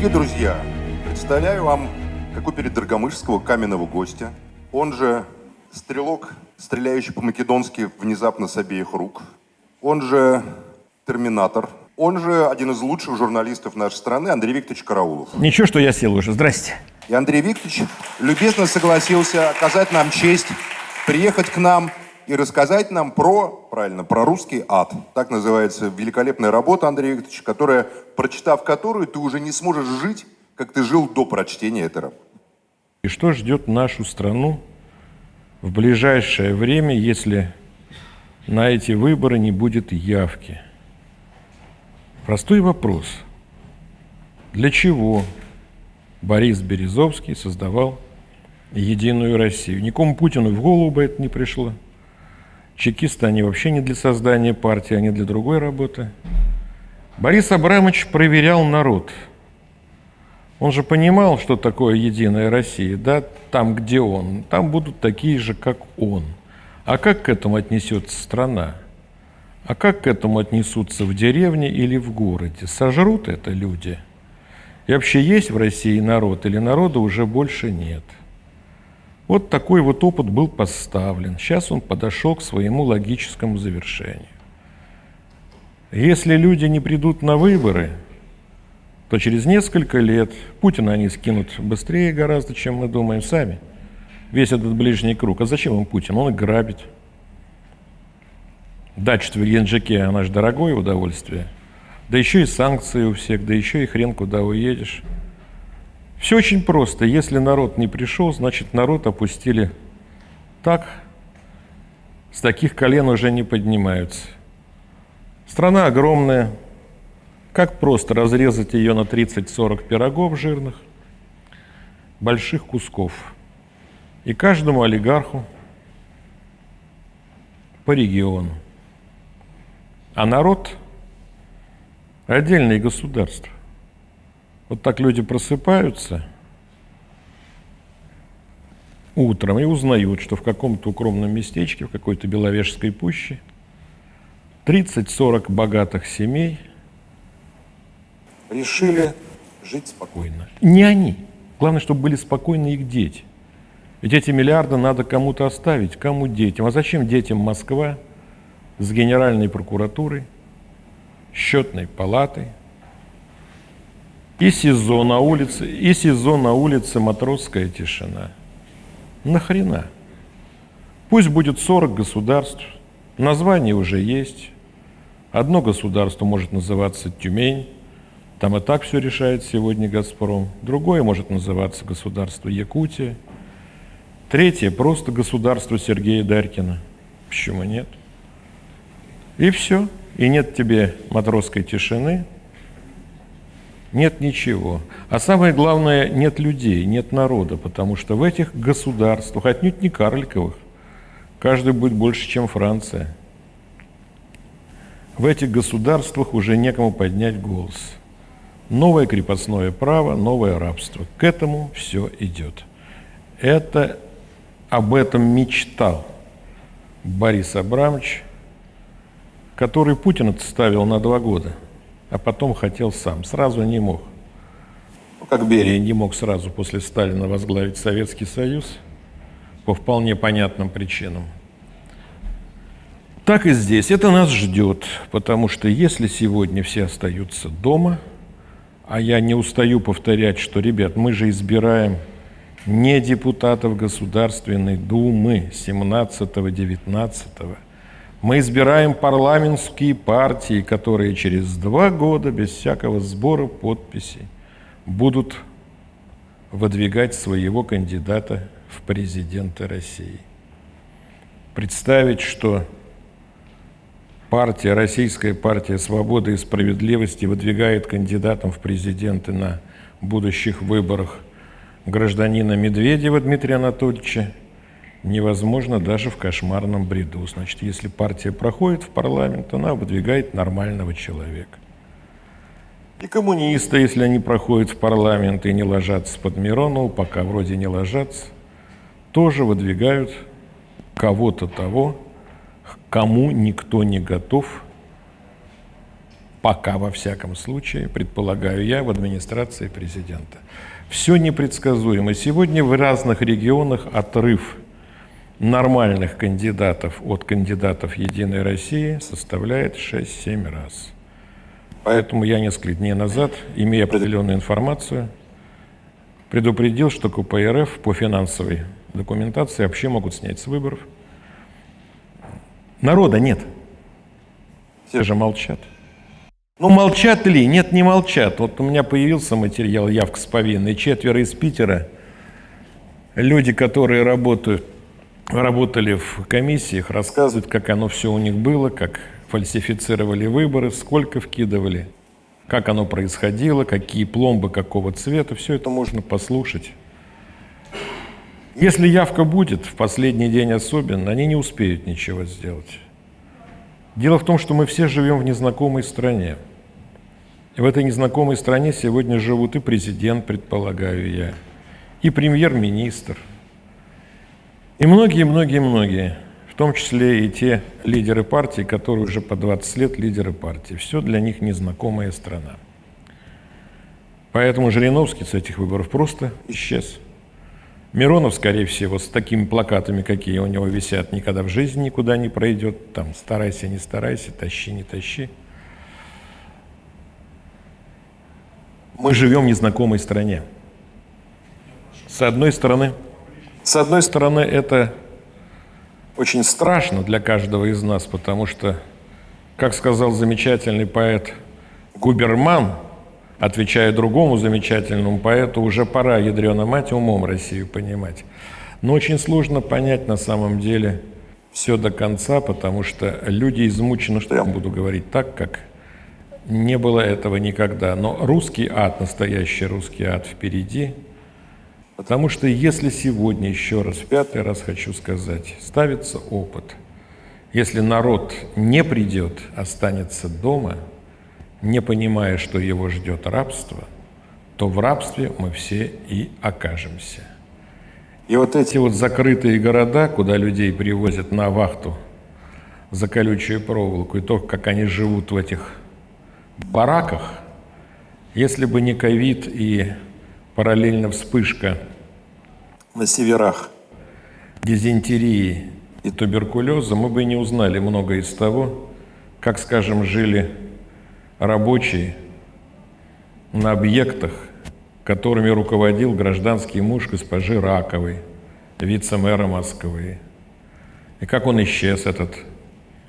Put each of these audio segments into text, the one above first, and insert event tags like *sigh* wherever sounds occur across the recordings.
Дорогие друзья, представляю вам, как у перед Драгомышского каменного гостя, он же стрелок, стреляющий по-македонски внезапно с обеих рук, он же терминатор, он же один из лучших журналистов нашей страны Андрей Викторович Караулов. Ничего, что я сел уже. Здрасте. И Андрей Викторович любезно согласился оказать нам честь приехать к нам и рассказать нам про, правильно, про русский ад. Так называется великолепная работа, Андрей Викторович, которая, прочитав которую, ты уже не сможешь жить, как ты жил до прочтения этой работы. И что ждет нашу страну в ближайшее время, если на эти выборы не будет явки? Простой вопрос. Для чего Борис Березовский создавал Единую Россию? Никому Путину в голову бы это не пришло. Чекисты, они вообще не для создания партии, они для другой работы. Борис Абрамович проверял народ. Он же понимал, что такое Единая Россия, да, там, где он. Там будут такие же, как он. А как к этому отнесется страна? А как к этому отнесутся в деревне или в городе? Сожрут это люди? И вообще есть в России народ или народа уже больше нет – вот такой вот опыт был поставлен. Сейчас он подошел к своему логическому завершению. Если люди не придут на выборы, то через несколько лет Путина они скинут быстрее гораздо, чем мы думаем сами. Весь этот ближний круг. А зачем им Путин? Он их грабит. Дача в Геленджике, она же дорогое удовольствие. Да еще и санкции у всех, да еще и хрен куда уедешь. Все очень просто. Если народ не пришел, значит народ опустили так, с таких колен уже не поднимаются. Страна огромная. Как просто разрезать ее на 30-40 пирогов жирных, больших кусков. И каждому олигарху по региону. А народ – отдельное государство. Вот так люди просыпаются утром и узнают, что в каком-то укромном местечке, в какой-то Беловежской пуще 30-40 богатых семей решили жить спокойно. Не они. Главное, чтобы были спокойны их дети. Ведь эти миллиарды надо кому-то оставить. Кому детям? А зачем детям Москва с Генеральной прокуратурой, счетной палатой, и СИЗО на улице, и СИЗО на улице Матросская тишина. Нахрена? Пусть будет 40 государств, название уже есть. Одно государство может называться Тюмень, там и так все решает сегодня «Газпром». Другое может называться государство Якутия. Третье – просто государство Сергея Дарькина. Почему нет? И все. И нет тебе матросской тишины – нет ничего. А самое главное, нет людей, нет народа, потому что в этих государствах, отнюдь не карликовых, каждый будет больше, чем Франция. В этих государствах уже некому поднять голос. Новое крепостное право, новое рабство. К этому все идет. Это об этом мечтал Борис Абрамович, который Путин отставил на два года – а потом хотел сам. Сразу не мог. Как Берия. Не мог сразу после Сталина возглавить Советский Союз по вполне понятным причинам. Так и здесь. Это нас ждет, потому что если сегодня все остаются дома, а я не устаю повторять, что, ребят, мы же избираем не депутатов Государственной Думы 17-19, мы избираем парламентские партии, которые через два года без всякого сбора подписей будут выдвигать своего кандидата в президенты России. Представить, что партия, Российская партия свободы и справедливости выдвигает кандидатом в президенты на будущих выборах гражданина Медведева Дмитрия Анатольевича невозможно даже в кошмарном бреду. Значит, если партия проходит в парламент, она выдвигает нормального человека. И коммунисты, если они проходят в парламент и не ложатся под Миронова, пока вроде не ложатся, тоже выдвигают кого-то того, кому никто не готов пока во всяком случае, предполагаю я, в администрации президента. Все непредсказуемо. Сегодня в разных регионах отрыв нормальных кандидатов от кандидатов «Единой России» составляет 6-7 раз. Поэтому я несколько дней назад, имея определенную информацию, предупредил, что КПРФ по финансовой документации вообще могут снять с выборов. Народа нет. Все же молчат. Ну, молчат ли? Нет, не молчат. Вот у меня появился материал «Явка с повинной». Четверо из Питера, люди, которые работают, работали в комиссиях, рассказывают, как оно все у них было, как фальсифицировали выборы, сколько вкидывали, как оно происходило, какие пломбы какого цвета. Все это можно послушать. Если явка будет, в последний день особенно, они не успеют ничего сделать. Дело в том, что мы все живем в незнакомой стране. И в этой незнакомой стране сегодня живут и президент, предполагаю я, и премьер-министр, и многие-многие-многие, в том числе и те лидеры партии, которые уже по 20 лет лидеры партии. Все для них незнакомая страна. Поэтому Жириновский с этих выборов просто исчез. Миронов, скорее всего, с такими плакатами, какие у него висят, никогда в жизни никуда не пройдет. Там старайся, не старайся, тащи, не тащи. Мы живем в незнакомой стране. С одной стороны, с одной стороны, это очень страшно для каждого из нас, потому что, как сказал замечательный поэт Губерман, отвечая другому замечательному поэту, уже пора, ядрена мать, умом Россию понимать. Но очень сложно понять на самом деле все до конца, потому что люди измучены, что я буду говорить так, как не было этого никогда. Но русский ад, настоящий русский ад впереди. Потому что если сегодня, еще раз, пятый раз хочу сказать, ставится опыт, если народ не придет, останется дома, не понимая, что его ждет рабство, то в рабстве мы все и окажемся. И вот эти вот закрытые города, куда людей привозят на вахту за колючую проволоку, и то, как они живут в этих бараках, если бы не ковид и параллельно вспышка на северах дизентерии и туберкулеза, мы бы не узнали много из того, как, скажем, жили рабочие на объектах, которыми руководил гражданский муж госпожи Раковой, вице-мэра Москвы. И как он исчез, этот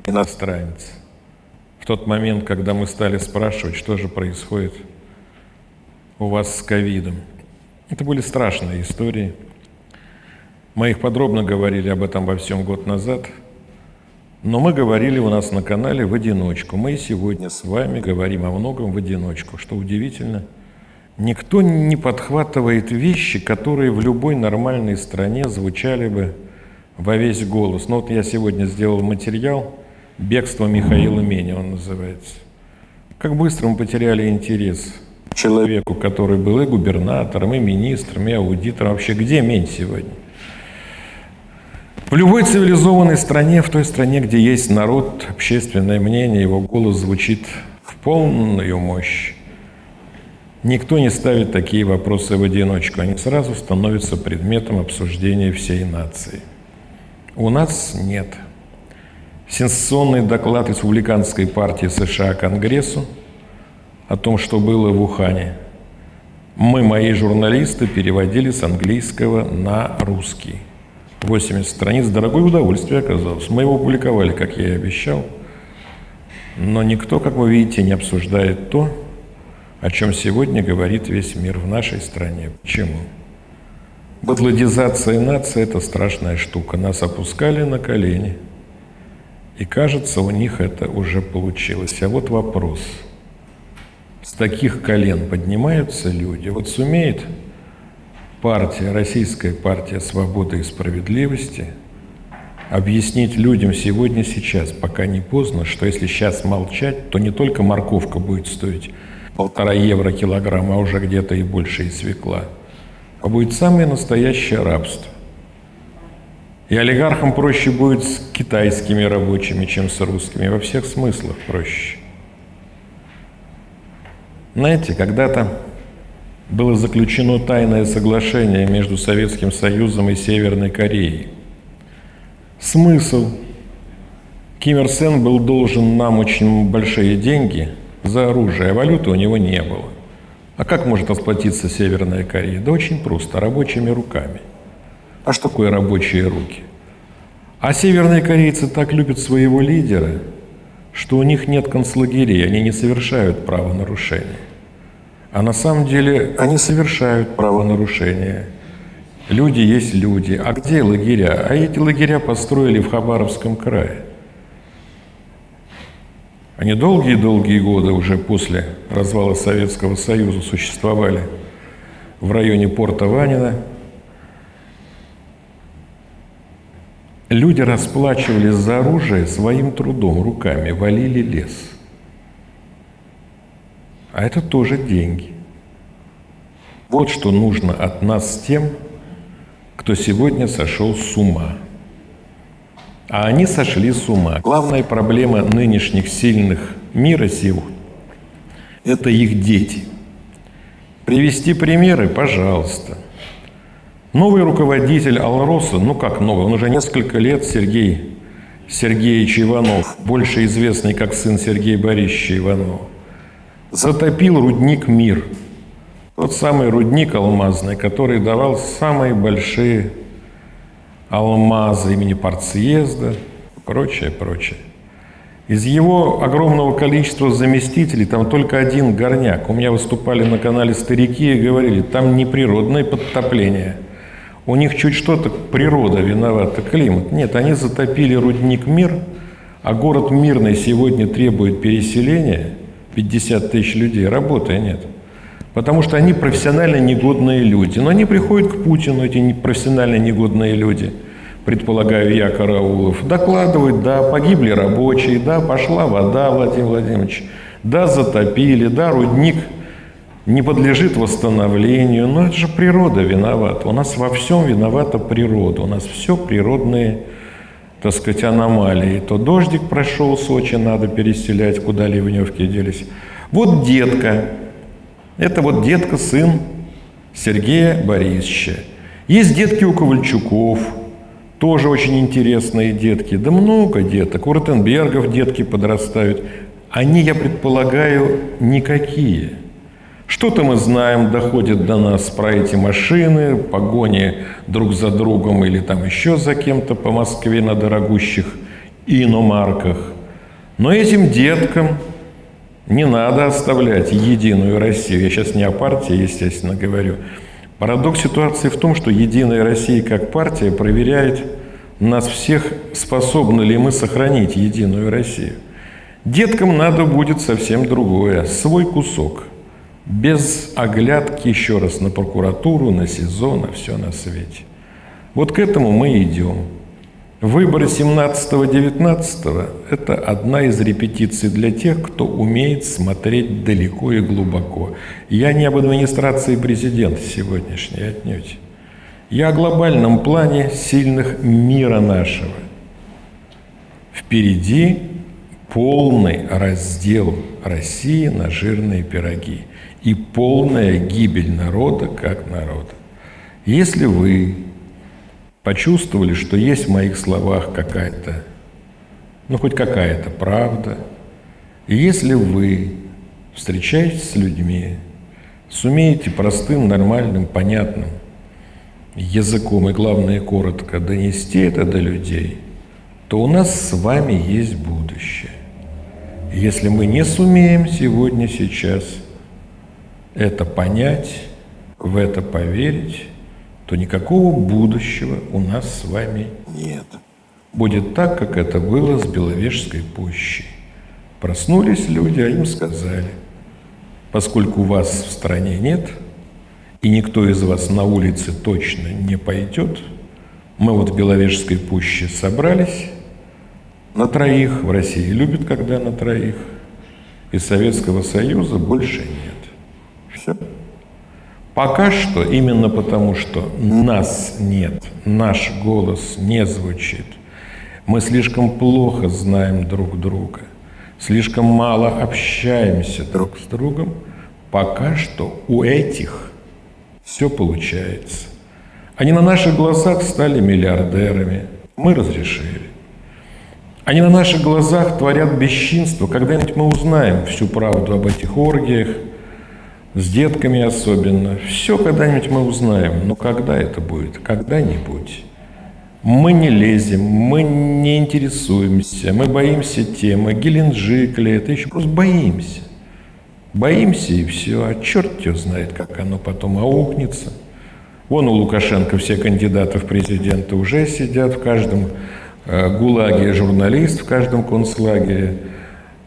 иностранец в тот момент, когда мы стали спрашивать, что же происходит у вас с ковидом. Это были страшные истории. Мы их подробно говорили об этом во всем год назад, но мы говорили у нас на канале в одиночку. Мы сегодня с вами говорим о многом в одиночку, что удивительно. Никто не подхватывает вещи, которые в любой нормальной стране звучали бы во весь голос. Но вот я сегодня сделал материал – Бегство Михаила Меня он называется. Как быстро мы потеряли интерес человеку, который был и губернатором, и министром, и аудитором. Вообще, где Мень сегодня? В любой цивилизованной стране, в той стране, где есть народ, общественное мнение, его голос звучит в полную мощь. Никто не ставит такие вопросы в одиночку, они сразу становятся предметом обсуждения всей нации. У нас нет. Сенсационный доклад Республиканской партии США Конгрессу о том, что было в Ухане. Мы, мои журналисты, переводили с английского на русский. 80 страниц, дорогое удовольствие оказалось. Мы его публиковали, как я и обещал. Но никто, как вы видите, не обсуждает то, о чем сегодня говорит весь мир в нашей стране. Почему? Бадлодизация нации – это страшная штука. Нас опускали на колени – и кажется, у них это уже получилось. А вот вопрос. С таких колен поднимаются люди? Вот сумеет партия, Российская партия свободы и справедливости объяснить людям сегодня, сейчас, пока не поздно, что если сейчас молчать, то не только морковка будет стоить полтора евро килограмм, а уже где-то и больше и свекла, а будет самое настоящее рабство. И олигархам проще будет с китайскими рабочими, чем с русскими. Во всех смыслах проще. Знаете, когда-то было заключено тайное соглашение между Советским Союзом и Северной Кореей. Смысл? Ким Ир Сен был должен нам очень большие деньги за оружие, а валюты у него не было. А как может расплатиться Северная Корея? Да очень просто, рабочими руками. А что такое рабочие руки? А северные корейцы так любят своего лидера, что у них нет концлагерей, они не совершают правонарушения. А на самом деле они совершают правонарушения. Люди есть люди. А где лагеря? А эти лагеря построили в Хабаровском крае. Они долгие-долгие годы уже после развала Советского Союза существовали в районе порта Ванина. Люди расплачивались за оружие своим трудом, руками, валили лес. А это тоже деньги. Вот что нужно от нас тем, кто сегодня сошел с ума. А они сошли с ума. Главная проблема нынешних сильных мира сил – это их дети. Привести примеры, пожалуйста. Новый руководитель Алроса, ну как новый, он уже несколько лет, Сергей Сергеевич Иванов, больше известный как сын Сергея Борисовича Иванова, затопил рудник «Мир». Тот самый рудник алмазный, который давал самые большие алмазы имени партсъезда, прочее, прочее. Из его огромного количества заместителей там только один горняк. У меня выступали на канале старики и говорили, там не природное подтопление. У них чуть что-то природа виновата, климат. Нет, они затопили рудник «Мир», а город Мирный сегодня требует переселения, 50 тысяч людей, работы нет. Потому что они профессионально негодные люди. Но они приходят к Путину, эти профессионально негодные люди, предполагаю я, Караулов, докладывают, да, погибли рабочие, да, пошла вода, Владимир Владимирович, да, затопили, да, рудник не подлежит восстановлению. Но это же природа виновата. У нас во всем виновата природа. У нас все природные, так сказать, аномалии. То дождик прошел, Сочи надо переселять, куда ливневки делись. Вот детка, это вот детка, сын Сергея Борисовича. Есть детки у Ковальчуков, тоже очень интересные детки. Да много деток. У Ротенбергов детки подрастают. Они, я предполагаю, никакие. Что-то мы знаем, доходит до нас про эти машины, погони друг за другом или там еще за кем-то по Москве на дорогущих иномарках. Но этим деткам не надо оставлять единую Россию. Я сейчас не о партии, естественно, говорю. Парадокс ситуации в том, что Единая Россия как партия проверяет нас всех, способны ли мы сохранить Единую Россию. Деткам надо будет совсем другое, свой кусок. Без оглядки еще раз на прокуратуру, на СИЗО, на все на свете. Вот к этому мы идем. Выборы 17-19 – это одна из репетиций для тех, кто умеет смотреть далеко и глубоко. Я не об администрации президента сегодняшней отнюдь. Я о глобальном плане сильных мира нашего. Впереди полный раздел России на жирные пироги и полная гибель народа как народа. Если вы почувствовали, что есть в моих словах какая-то, ну хоть какая-то правда. И если вы встречаетесь с людьми, сумеете простым, нормальным, понятным языком и, главное, коротко донести это до людей, то у нас с вами есть будущее. Если мы не сумеем сегодня, сейчас это понять, в это поверить, то никакого будущего у нас с вами нет. Будет так, как это было с Беловежской пущей. Проснулись люди, а им сказали, поскольку вас в стране нет, и никто из вас на улице точно не пойдет, мы вот в Беловежской пуще собрались на троих, в России любят, когда на троих, и Советского Союза больше нет. Все. Пока что, именно потому что нас нет, наш голос не звучит, мы слишком плохо знаем друг друга, слишком мало общаемся друг с другом, Пока что у этих все получается. Они на наших глазах стали миллиардерами. Мы разрешили. Они на наших глазах творят бесчинство. Когда-нибудь мы узнаем всю правду об этих оргиях, с детками особенно. Все когда-нибудь мы узнаем. Но когда это будет? Когда-нибудь. Мы не лезем, мы не интересуемся, мы боимся темы, Геленджик ли это еще, просто боимся. Боимся и все, а черт его знает, как оно потом аукнется. Вон у Лукашенко все кандидаты в президенты уже сидят, в каждом э, ГУЛАГе журналист, в каждом концлагере.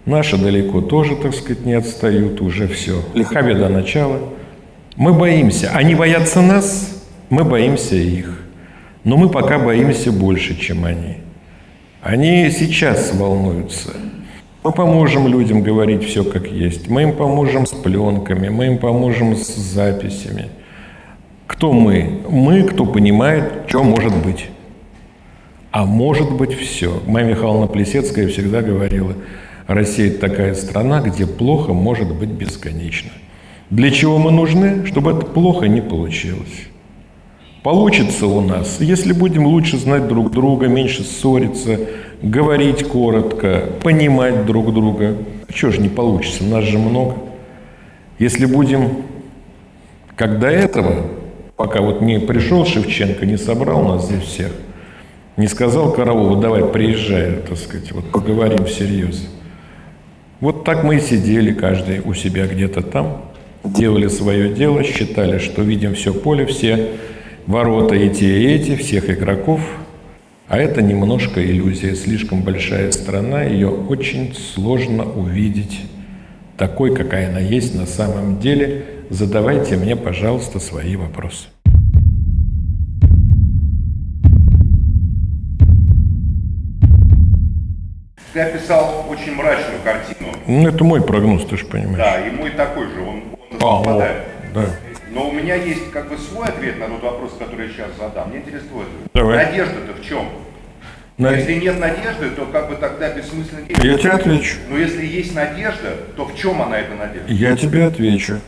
Наши далеко тоже, так сказать, не отстают, уже все. Лиха беда начала. Мы боимся. Они боятся нас, мы боимся их. Но мы пока боимся больше, чем они. Они сейчас волнуются. Мы поможем людям говорить все как есть. Мы им поможем с пленками, мы им поможем с записями. Кто мы? Мы, кто понимает, что может быть. А может быть все. Майя Михайловна Плесецкая всегда говорила, Россия – это такая страна, где плохо может быть бесконечно. Для чего мы нужны? Чтобы это плохо не получилось. Получится у нас, если будем лучше знать друг друга, меньше ссориться, говорить коротко, понимать друг друга. А что же не получится, нас же много. Если будем, как до этого, пока вот не пришел Шевченко, не собрал нас здесь всех, не сказал Караулу, давай приезжай, так сказать, вот поговорим всерьез. Вот так мы и сидели каждый у себя где-то там, делали свое дело, считали, что видим все поле, все ворота и те, и эти, всех игроков. А это немножко иллюзия. Слишком большая страна, ее очень сложно увидеть такой, какая она есть на самом деле. Задавайте мне, пожалуйста, свои вопросы. Ты описал очень мрачную картину. Ну, это мой прогноз, ты же понимаешь. Да, и мой такой же, он, он А, совпадает. да. Но у меня есть как бы свой ответ на тот вопрос, который я сейчас задам. Мне интересно твой ответ. Давай. Надежда-то в чем? На- Если нет надежды, то как бы тогда бессмысленно Я действовать. тебе отвечу. Но если есть надежда, то в чем она эта надежда? Я тебе отвечу.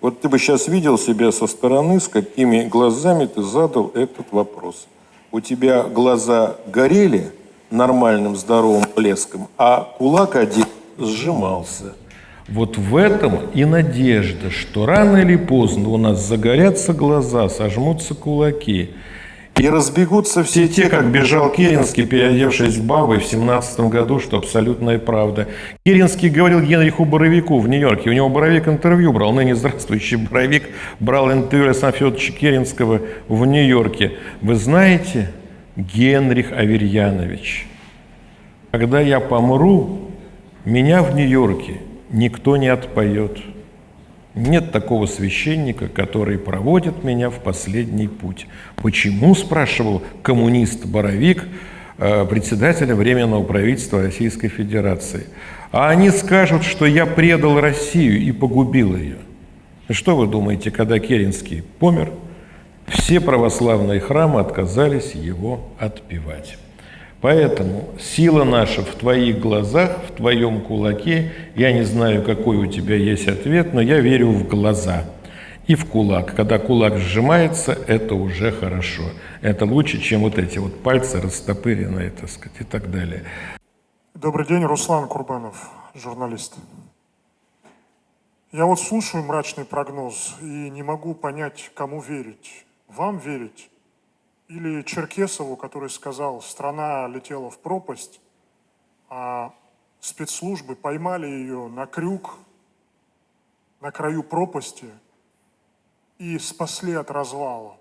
Вот ты бы сейчас видел себя со стороны, с какими глазами ты задал этот вопрос. У тебя глаза горели нормальным здоровым блеском, а кулак один сжимался. Вот в этом и надежда, что рано или поздно у нас загорятся глаза, сожмутся кулаки. И разбегутся Все те, как бежал Керенский, переодевшись бабой в 17 году, что абсолютная правда. Керенский говорил Генриху Боровику в Нью-Йорке. У него Боровик интервью брал, ныне здравствующий Боровик брал интервью Александра Федоровича Керенского в Нью-Йорке. Вы знаете, Генрих Аверьянович, когда я помру, меня в Нью-Йорке никто не отпоет. Нет такого священника, который проводит меня в последний путь. Почему, спрашивал коммунист Боровик, э, председателя Временного правительства Российской Федерации. А они скажут, что я предал Россию и погубил ее. Что вы думаете, когда Керенский помер, все православные храмы отказались его отпевать. Поэтому сила наша в твоих глазах, в твоем кулаке. Я не знаю, какой у тебя есть ответ, но я верю в глаза и в кулак. Когда кулак сжимается, это уже хорошо. Это лучше, чем вот эти вот пальцы растопыренные, так сказать, и так далее. Добрый день, Руслан Курбанов, журналист. Я вот слушаю мрачный прогноз и не могу понять, кому верить. Вам верить или Черкесову, который сказал, страна летела в пропасть, а спецслужбы поймали ее на крюк, на краю пропасти и спасли от развала.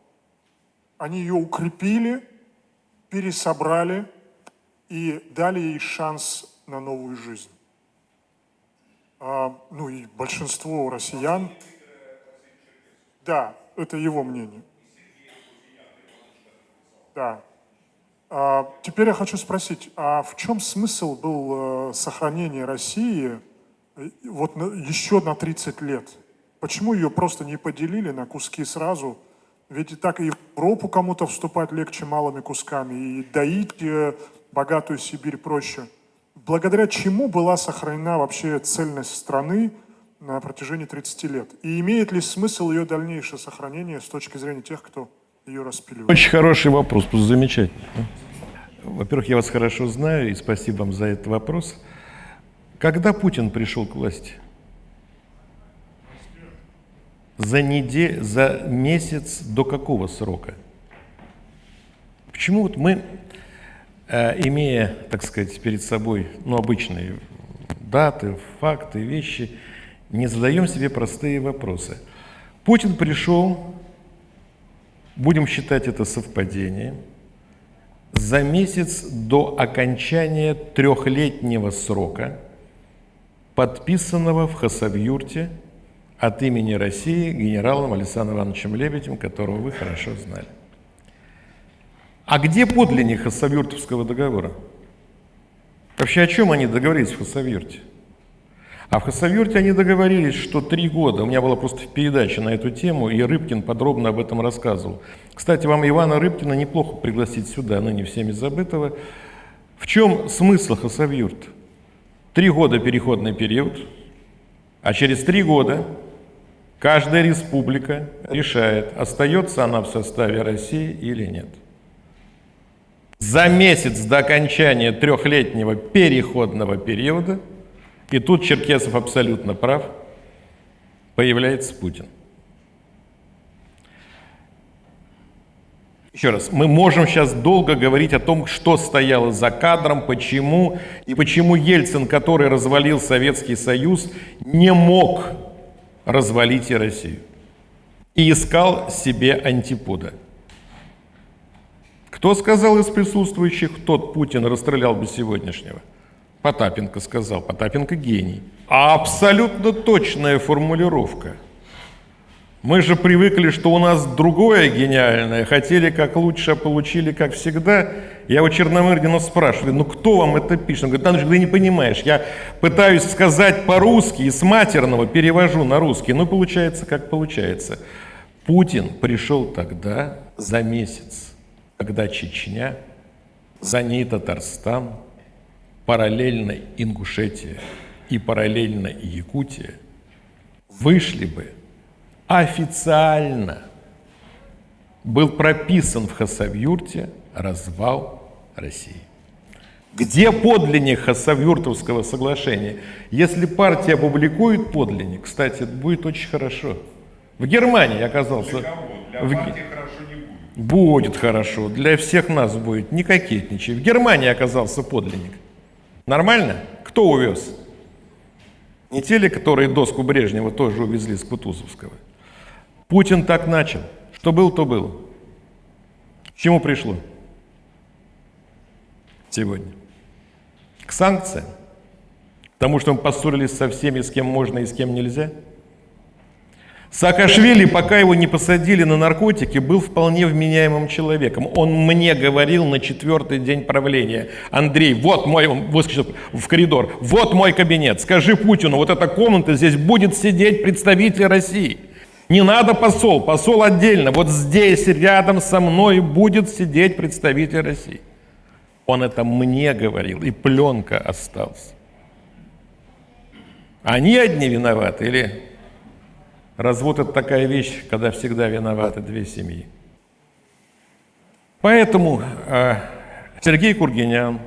Они ее укрепили, пересобрали и дали ей шанс на новую жизнь. А, ну и большинство россиян, да, это его мнение. Да. А, теперь я хочу спросить, а в чем смысл был э, сохранения России э, вот на- еще на 30 лет? Почему ее просто не поделили на куски сразу? Ведь и так и в Европу кому-то вступать легче малыми кусками, и доить э, богатую Сибирь проще. Благодаря чему была сохранена вообще цельность страны на протяжении 30 лет? И имеет ли смысл ее дальнейшее сохранение с точки зрения тех, кто ее распиливает? Очень хороший вопрос, просто замечательно. Во-первых, я вас хорошо знаю, и спасибо вам за этот вопрос. Когда Путин пришел к власти? За неделю, за месяц до какого срока? Почему вот мы, э, имея, так сказать, перед собой ну, обычные даты, факты, вещи, не задаем себе простые вопросы? Путин пришел, будем считать это совпадением, за месяц до окончания трехлетнего срока, подписанного в Хасавюрте от имени России генералом Александром Ивановичем Лебедем, которого вы хорошо знали. А где подлинник Хасавюртовского договора? Вообще о чем они договорились в Хасавюрте? А в Хасавюрте они договорились, что три года, у меня была просто передача на эту тему, и Рыбкин подробно об этом рассказывал. Кстати, вам Ивана Рыбкина неплохо пригласить сюда, ныне всеми забытого. В чем смысл Хасавюрта? Три года переходный период, а через три года каждая республика решает, остается она в составе России или нет. За месяц до окончания трехлетнего переходного периода – и тут Черкесов абсолютно прав, появляется Путин. Еще раз, мы можем сейчас долго говорить о том, что стояло за кадром, почему, и почему Ельцин, который развалил Советский Союз, не мог развалить и Россию. И искал себе антипода. Кто сказал из присутствующих, тот Путин расстрелял бы сегодняшнего? Потапенко сказал. Потапенко гений. А абсолютно точная формулировка. Мы же привыкли, что у нас другое гениальное. Хотели как лучше, а получили как всегда. Я у Черномырдина спрашиваю, ну кто вам это пишет? Он говорит, Андрей, ты не понимаешь, я пытаюсь сказать по-русски и с матерного перевожу на русский, но получается как получается. Путин пришел тогда за месяц, когда Чечня, за ней Татарстан, параллельно Ингушетия и параллельно Якутия вышли бы официально, был прописан в Хасавюрте развал России. Где подлинник Хасавюртовского соглашения? Если партия опубликует подлинник, кстати, это будет очень хорошо. В Германии оказался... Для в... партии хорошо не будет. Будет хорошо, для всех нас будет, не кокетничай. В Германии оказался подлинник. Нормально? Кто увез? Не те ли, которые доску Брежнева тоже увезли с Кутузовского? Путин так начал. Что был, то было. К чему пришло? Сегодня. К санкциям. К тому, что мы поссорились со всеми, с кем можно и с кем нельзя – Саакашвили, пока его не посадили на наркотики, был вполне вменяемым человеком. Он мне говорил на четвертый день правления, Андрей, вот мой, выскочил в коридор, вот мой кабинет, скажи Путину, вот эта комната, здесь будет сидеть представитель России. Не надо посол, посол отдельно, вот здесь рядом со мной будет сидеть представитель России. Он это мне говорил, и пленка осталась. Они одни виноваты или Развод – это такая вещь, когда всегда виноваты две семьи. Поэтому э, Сергей Кургинян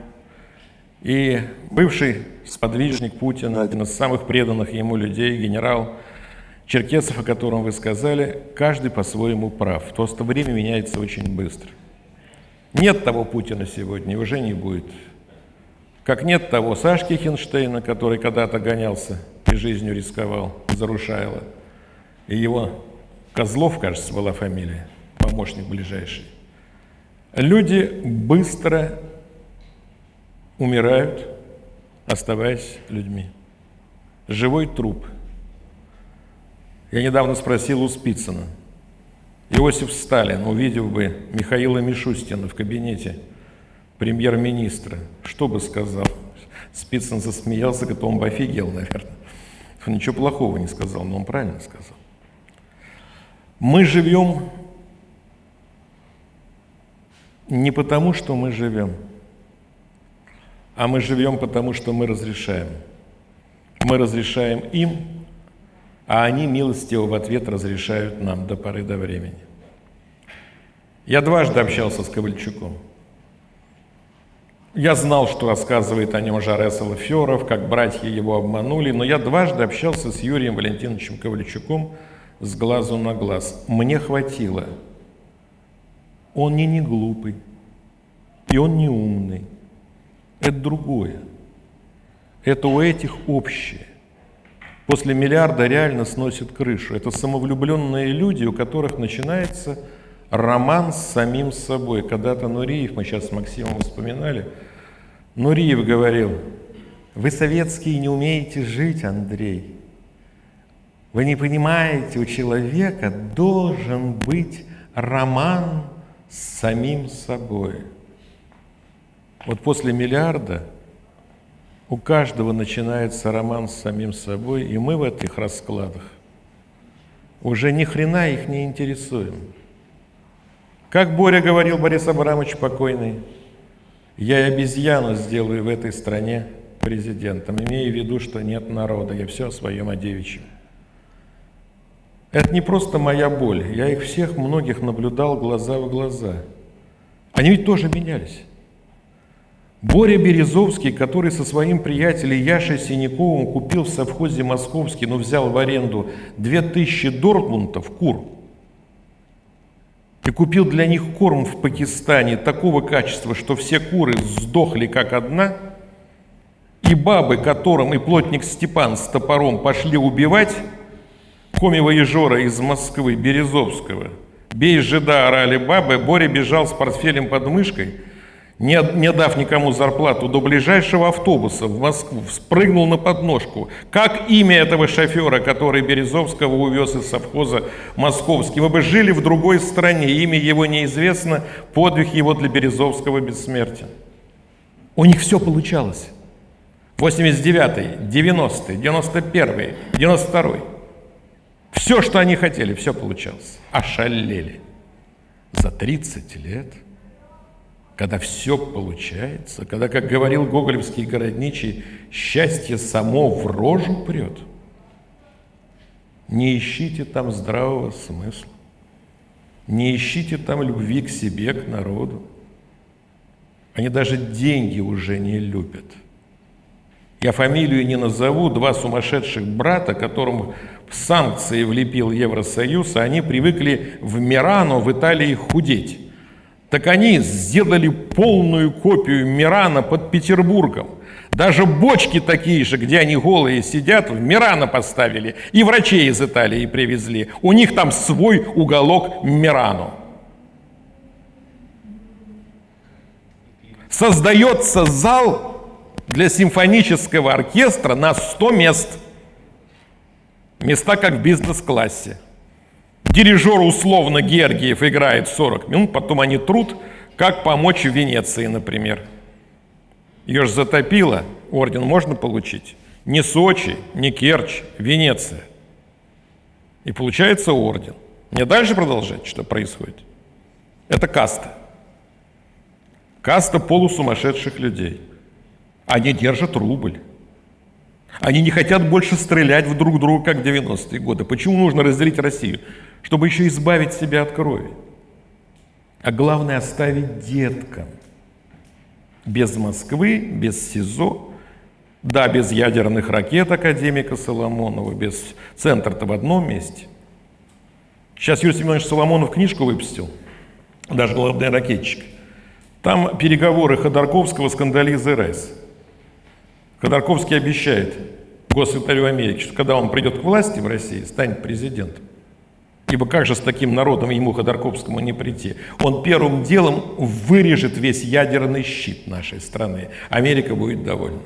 и бывший сподвижник Путина, один из самых преданных ему людей, генерал Черкесов, о котором вы сказали, каждый по-своему прав. Просто время меняется очень быстро. Нет того Путина сегодня, уже не будет. Как нет того Сашки Хинштейна, который когда-то гонялся и жизнью рисковал за Рушайло – и его Козлов, кажется, была фамилия, помощник ближайший. Люди быстро умирают, оставаясь людьми. Живой труп. Я недавно спросил у Спицына. Иосиф Сталин, увидев бы Михаила Мишустина в кабинете премьер-министра, что бы сказал? Спицын засмеялся, говорит, он бы офигел, наверное. Он ничего плохого не сказал, но он правильно сказал. Мы живем не потому, что мы живем, а мы живем потому, что мы разрешаем. Мы разрешаем им а они милостиво в ответ разрешают нам до поры до времени. Я дважды общался с Ковальчуком. Я знал, что рассказывает о нем Жаре Салаферов, как братья его обманули, но я дважды общался с Юрием Валентиновичем Ковальчуком с глазу на глаз. Мне хватило. Он не не глупый, и он не умный. Это другое. Это у этих общее. После миллиарда реально сносит крышу. Это самовлюбленные люди, у которых начинается роман с самим собой. Когда-то Нуриев, мы сейчас с Максимом вспоминали, Нуриев говорил, вы советские не умеете жить, Андрей. Вы не понимаете, у человека должен быть роман с самим собой. Вот после миллиарда у каждого начинается роман с самим собой, и мы в этих раскладах уже ни хрена их не интересуем. Как Боря говорил Борис Абрамович покойный, я и обезьяну сделаю в этой стране президентом, имея в виду, что нет народа, я все о своем о девичьем. Это не просто моя боль, я их всех, многих наблюдал глаза в глаза. Они ведь тоже менялись. Боря Березовский, который со своим приятелем Яшей Синяковым купил в совхозе Московский, но взял в аренду 2000 дортмунтов кур – и купил для них корм в Пакистане такого качества, что все куры сдохли как одна, и бабы, которым и плотник Степан с топором пошли убивать, Комева и Жора из Москвы, Березовского, бей жида, орали бабы, Боря бежал с портфелем под мышкой – не, не дав никому зарплату, до ближайшего автобуса в Москву, спрыгнул на подножку. Как имя этого шофера, который Березовского увез из совхоза Московский? Мы бы жили в другой стране, имя его неизвестно, подвиг его для Березовского бессмертен. У них все получалось. 89-й, 90-й, 91-й, 92-й. Все, что они хотели, все получалось. Ошалели. За 30 лет – когда все получается, когда, как говорил гоголевский городничий, счастье само в рожу прет, не ищите там здравого смысла, не ищите там любви к себе, к народу. Они даже деньги уже не любят. Я фамилию не назову, два сумасшедших брата, которым санкции влепил Евросоюз, а они привыкли в Мирано в Италии худеть. Так они сделали полную копию Мирана под Петербургом. Даже бочки такие же, где они голые сидят, в Мирана поставили. И врачей из Италии привезли. У них там свой уголок Мирану. Создается зал для симфонического оркестра на 100 мест. Места как в бизнес-классе. Дирижер условно Гергиев играет 40 минут, потом они труд, как помочь в Венеции, например. Ее же затопило, орден можно получить. Не Сочи, не Керчь, Венеция. И получается орден. Мне дальше продолжать, что происходит? Это каста. Каста полусумасшедших людей. Они держат рубль. Они не хотят больше стрелять в друг друга, как в 90-е годы. Почему нужно разделить Россию? Чтобы еще избавить себя от крови. А главное оставить деткам. Без Москвы, без СИЗО, да, без ядерных ракет академика Соломонова, без центра-то в одном месте. Сейчас Юрий Семенович Соломонов книжку выпустил, даже главный ракетчик. Там переговоры Ходорковского с Кандализой Райс. Ходорковский обещает госсекретарю Америки, что когда он придет к власти в России, станет президентом, ибо как же с таким народом ему, Ходорковскому, не прийти? Он первым делом вырежет весь ядерный щит нашей страны. Америка будет довольна.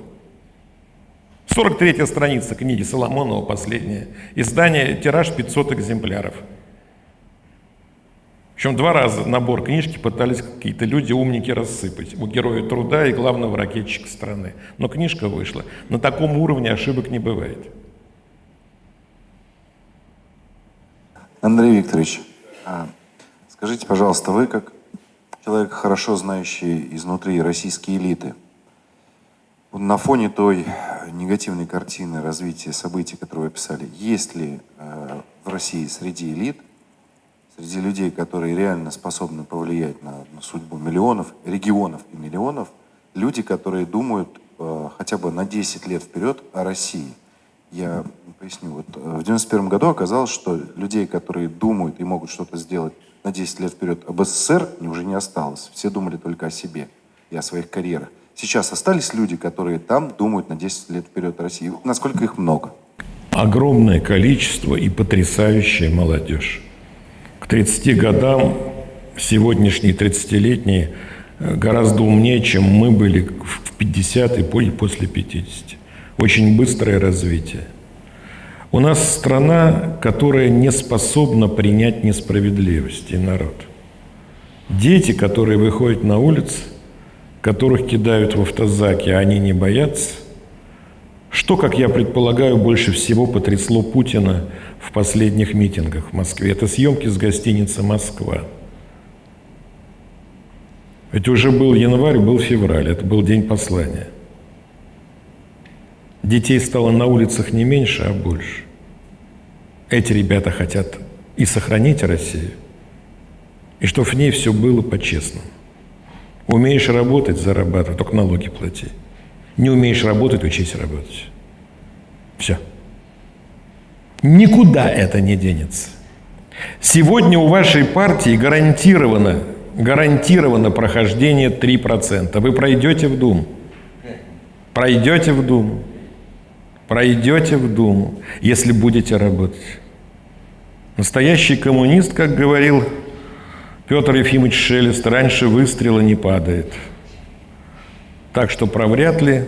43-я страница книги Соломонова, последняя. Издание, тираж 500 экземпляров. Причем два раза набор книжки пытались какие-то люди, умники, рассыпать. У героя труда и главного ракетчика страны. Но книжка вышла. На таком уровне ошибок не бывает. Андрей Викторович, а, скажите, пожалуйста, вы как человек, хорошо знающий изнутри российские элиты, на фоне той негативной картины развития событий, которые вы описали, есть ли э, в России среди элит, среди людей, которые реально способны повлиять на, на судьбу миллионов, регионов и миллионов, люди, которые думают э, хотя бы на 10 лет вперед о России. Я поясню. Вот, э, в 91 году оказалось, что людей, которые думают и могут что-то сделать на 10 лет вперед об СССР, уже не осталось. Все думали только о себе и о своих карьерах. Сейчас остались люди, которые там думают на 10 лет вперед о России. Насколько их много? Огромное количество и потрясающая молодежь. К 30 годам сегодняшние 30-летние э, гораздо умнее, чем мы были в 50 и после 50. Очень быстрое развитие. У нас страна, которая не способна принять несправедливость и народ. Дети, которые выходят на улицы, которых кидают в автозаки, а они не боятся, что, как я предполагаю, больше всего потрясло Путина в последних митингах в Москве? Это съемки с гостиницы «Москва». Ведь уже был январь, был февраль, это был день послания. Детей стало на улицах не меньше, а больше. Эти ребята хотят и сохранить Россию, и чтобы в ней все было по-честному. Умеешь работать, зарабатывай, только налоги плати. Не умеешь работать, учись работать. Все. Никуда это не денется. Сегодня у вашей партии гарантировано, гарантировано прохождение 3%. Вы пройдете в Думу. Пройдете в Думу. Пройдете в Думу, если будете работать. Настоящий коммунист, как говорил Петр Ефимович Шелест, раньше выстрела не падает. Так что про вряд ли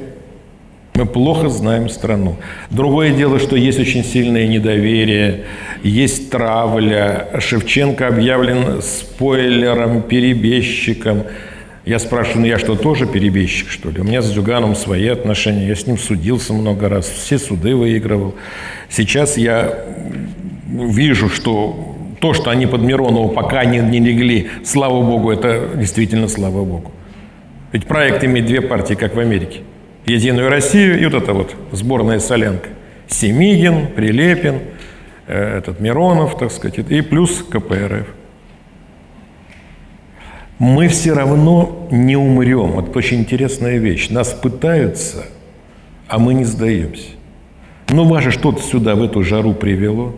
мы плохо знаем страну. Другое дело, что есть очень сильное недоверие, есть травля. Шевченко объявлен спойлером, перебежчиком. Я спрашиваю, ну я что, тоже перебежчик, что ли? У меня с Зюганом свои отношения, я с ним судился много раз, все суды выигрывал. Сейчас я вижу, что то, что они под Миронову пока не, не легли, слава богу, это действительно слава богу. Ведь проект имеет две партии, как в Америке. Единую Россию и вот это вот сборная солянка. Семигин, Прилепин, э, этот Миронов, так сказать, и плюс КПРФ. Мы все равно не умрем. Вот очень интересная вещь. Нас пытаются, а мы не сдаемся. Ну, вас что-то сюда, в эту жару привело.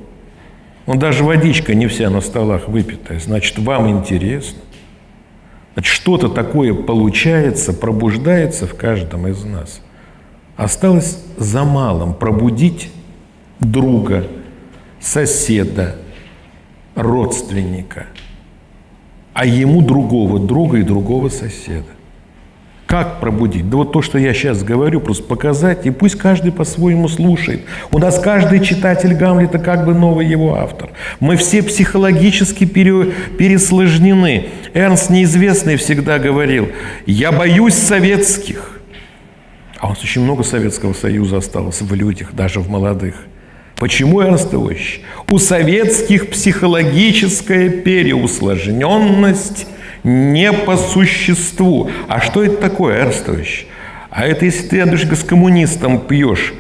Ну, даже водичка не вся на столах выпитая. Значит, вам интересно. Что-то такое получается, пробуждается в каждом из нас. Осталось за малым пробудить друга, соседа, родственника, а ему другого друга и другого соседа. Как пробудить? Да вот то, что я сейчас говорю, просто показать, и пусть каждый по-своему слушает. У нас каждый читатель Гамлета как бы новый его автор. Мы все психологически пере, пересложнены. Эрнст Неизвестный всегда говорил, я боюсь советских. А у нас очень много Советского Союза осталось в людях, даже в молодых. Почему Эрнст Иосифович? У советских психологическая переусложненность не по существу. А что это такое, Эрстович? А это если ты, Андрюшка, с коммунистом пьешь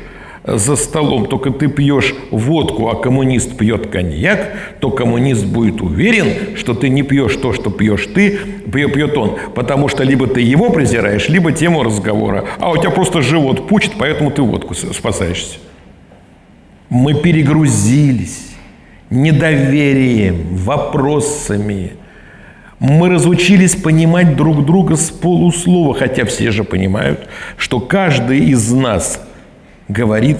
за столом, только ты пьешь водку, а коммунист пьет коньяк, то коммунист будет уверен, что ты не пьешь то, что пьешь ты, пьет он. Потому что либо ты его презираешь, либо тему разговора. А у тебя просто живот пучит, поэтому ты водку спасаешься. Мы перегрузились недоверием, вопросами, мы разучились понимать друг друга с полуслова, хотя все же понимают, что каждый из нас говорит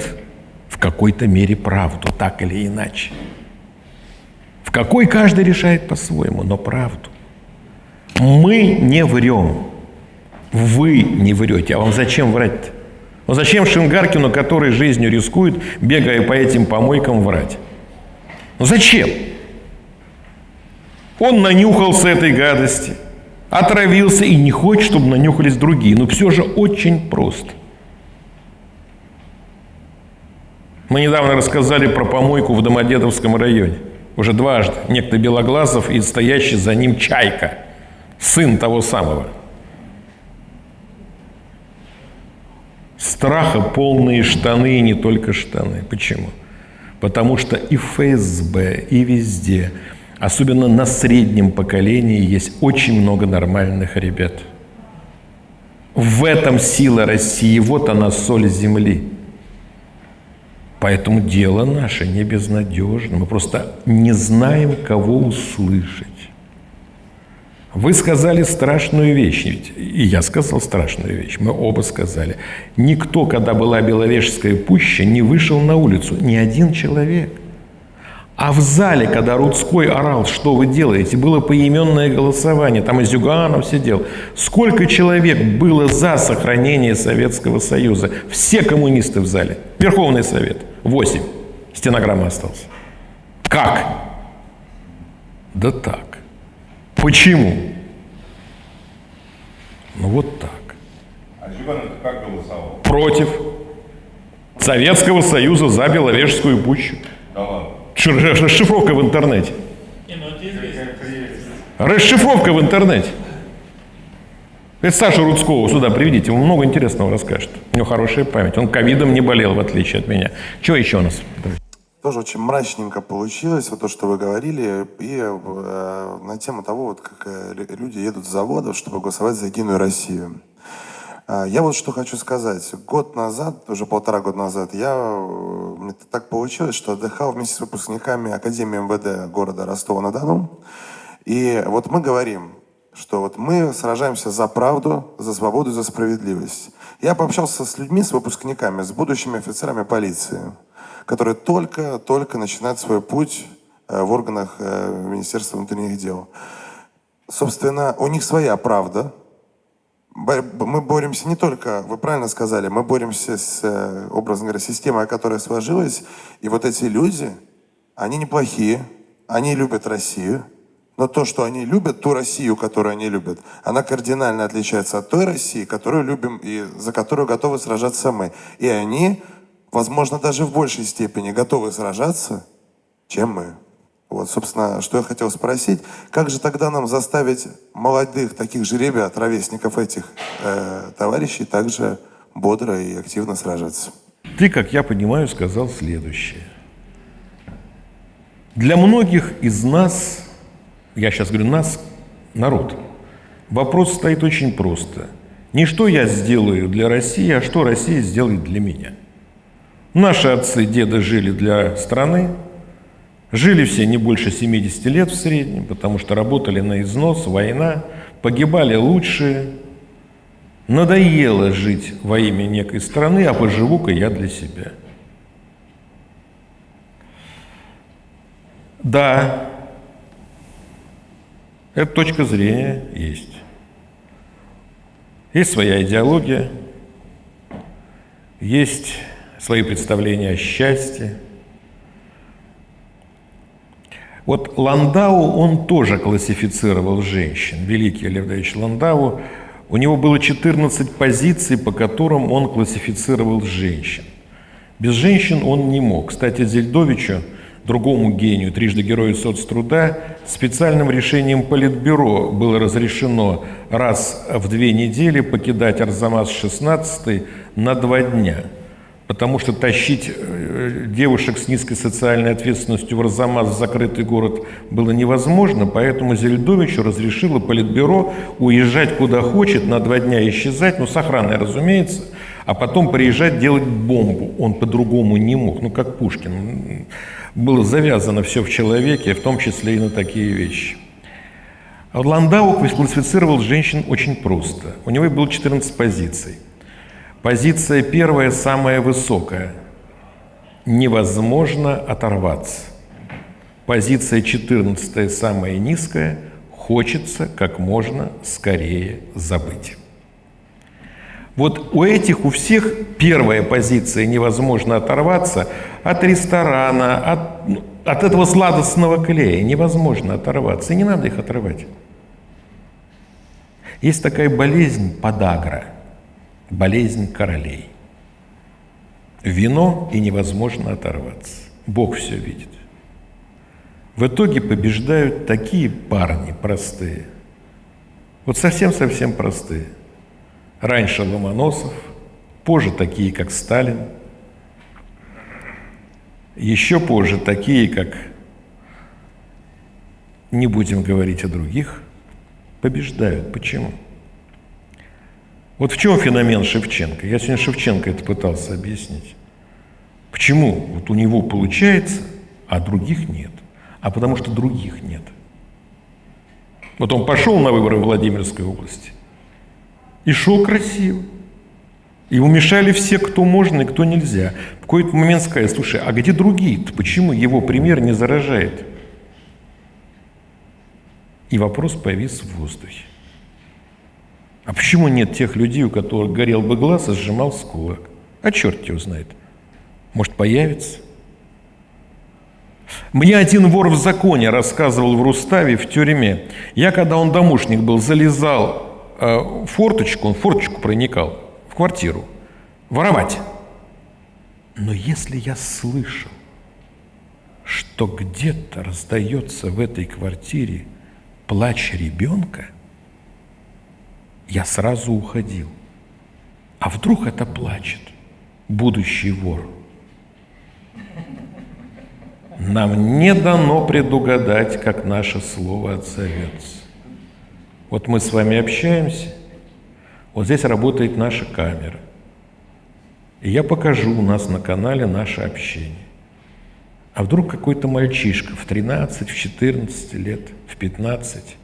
в какой-то мере правду, так или иначе. В какой каждый решает по-своему, но правду. Мы не врем. Вы не врете. А вам зачем врать-то? Ну зачем Шингаркину, который жизнью рискует, бегая по этим помойкам, врать? Ну зачем? Он нанюхался этой гадости, отравился и не хочет, чтобы нанюхались другие. Но все же очень просто. Мы недавно рассказали про помойку в Домодедовском районе. Уже дважды. Некто Белоглазов и стоящий за ним Чайка, сын того самого. страха полные штаны и не только штаны. Почему? Потому что и в ФСБ, и везде, особенно на среднем поколении, есть очень много нормальных ребят. В этом сила России, вот она соль земли. Поэтому дело наше не безнадежно. Мы просто не знаем, кого услышать. Вы сказали страшную вещь, ведь и я сказал страшную вещь, мы оба сказали. Никто, когда была Беловежская пуща, не вышел на улицу, ни один человек. А в зале, когда Рудской орал, что вы делаете, было поименное голосование, там и Зюганов сидел. Сколько человек было за сохранение Советского Союза? Все коммунисты в зале. Верховный Совет. Восемь. Стенограмма осталась. Как? Да так. Почему? Ну вот так. А Зюганов как голосовал? Против Советского Союза за Беловежскую пущу. Да ладно. Расшифровка в интернете. Расшифровка в интернете. Это Саша Рудского сюда приведите, он много интересного расскажет. У него хорошая память. Он ковидом не болел, в отличие от меня. Чего еще у нас? Тоже очень мрачненько получилось, вот то, что вы говорили, и э, на тему того, вот как э, люди едут с заводов, чтобы голосовать за Единую Россию. Э, я вот что хочу сказать. Год назад, уже полтора года назад, я, э, мне так получилось, что отдыхал вместе с выпускниками Академии МВД города Ростова-на-Дону. И вот мы говорим, что вот мы сражаемся за правду, за свободу, за справедливость. Я пообщался с людьми, с выпускниками, с будущими офицерами полиции которые только-только начинают свой путь э, в органах э, Министерства внутренних дел. Собственно, у них своя правда. Мы боремся не только, вы правильно сказали, мы боремся с, э, образно говоря, системой, которая сложилась. И вот эти люди, они неплохие, они любят Россию. Но то, что они любят, ту Россию, которую они любят, она кардинально отличается от той России, которую любим и за которую готовы сражаться мы. И они возможно, даже в большей степени готовы сражаться, чем мы. Вот, собственно, что я хотел спросить, как же тогда нам заставить молодых таких же ребят, ровесников этих э, товарищей, также бодро и активно сражаться? Ты, как я понимаю, сказал следующее. Для многих из нас, я сейчас говорю нас, народ, вопрос стоит очень просто. Не что я сделаю для России, а что Россия сделает для меня – Наши отцы, деды жили для страны, жили все не больше 70 лет в среднем, потому что работали на износ, война, погибали лучшие. Надоело жить во имя некой страны, а поживу-ка я для себя. Да, эта точка зрения есть. Есть своя идеология, есть свои представления о счастье. Вот Ландау, он тоже классифицировал женщин. Великий Лев Давидович Ландау, у него было 14 позиций, по которым он классифицировал женщин. Без женщин он не мог. Кстати, Зельдовичу, другому гению, трижды герою соцтруда, специальным решением Политбюро было разрешено раз в две недели покидать Арзамас-16 на два дня – Потому что тащить э, девушек с низкой социальной ответственностью в Арзамас, в закрытый город, было невозможно, поэтому Зельдовичу разрешило Политбюро уезжать куда хочет, на два дня исчезать, ну, с охраной, разумеется, а потом приезжать делать бомбу. Он по-другому не мог, ну, как Пушкин. Было завязано все в человеке, в том числе и на такие вещи. Ландау классифицировал женщин очень просто. У него было 14 позиций. Позиция первая самая высокая. Невозможно оторваться. Позиция четырнадцатая самая низкая. Хочется как можно скорее забыть. Вот у этих, у всех первая позиция невозможно оторваться от ресторана, от, от этого сладостного клея. Невозможно оторваться. И не надо их отрывать. Есть такая болезнь подагра – болезнь королей. Вино и невозможно оторваться. Бог все видит. В итоге побеждают такие парни простые. Вот совсем-совсем простые. Раньше Ломоносов, Позже такие, как Сталин. Еще позже такие, как не будем говорить о других, побеждают. Почему? Вот в чем феномен Шевченко? Я сегодня Шевченко это пытался объяснить. Почему вот у него получается, а других нет? А потому что других нет. Вот он пошел на выборы в Владимирской области и шел красиво. Ему мешали все, кто можно и кто нельзя. В какой-то момент сказали, слушай, а где другие-то? Почему его пример не заражает? И вопрос повис в воздухе. А почему нет тех людей, у которых горел бы глаз и сжимался кулак? А черт его знает. Может, появится? Мне один вор в законе рассказывал в Руставе в тюрьме. Я, когда он домушник был, залезал э, в форточку, он в форточку проникал, в квартиру, воровать. Но если я слышал, что где-то раздается в этой квартире плач ребенка, я сразу уходил. А вдруг это плачет будущий вор? Нам не дано предугадать, как наше слово отзовется. Вот мы с вами общаемся, вот здесь работает наша камера. И я покажу у нас на канале наше общение. А вдруг какой-то мальчишка в 13, в 14 лет, в 15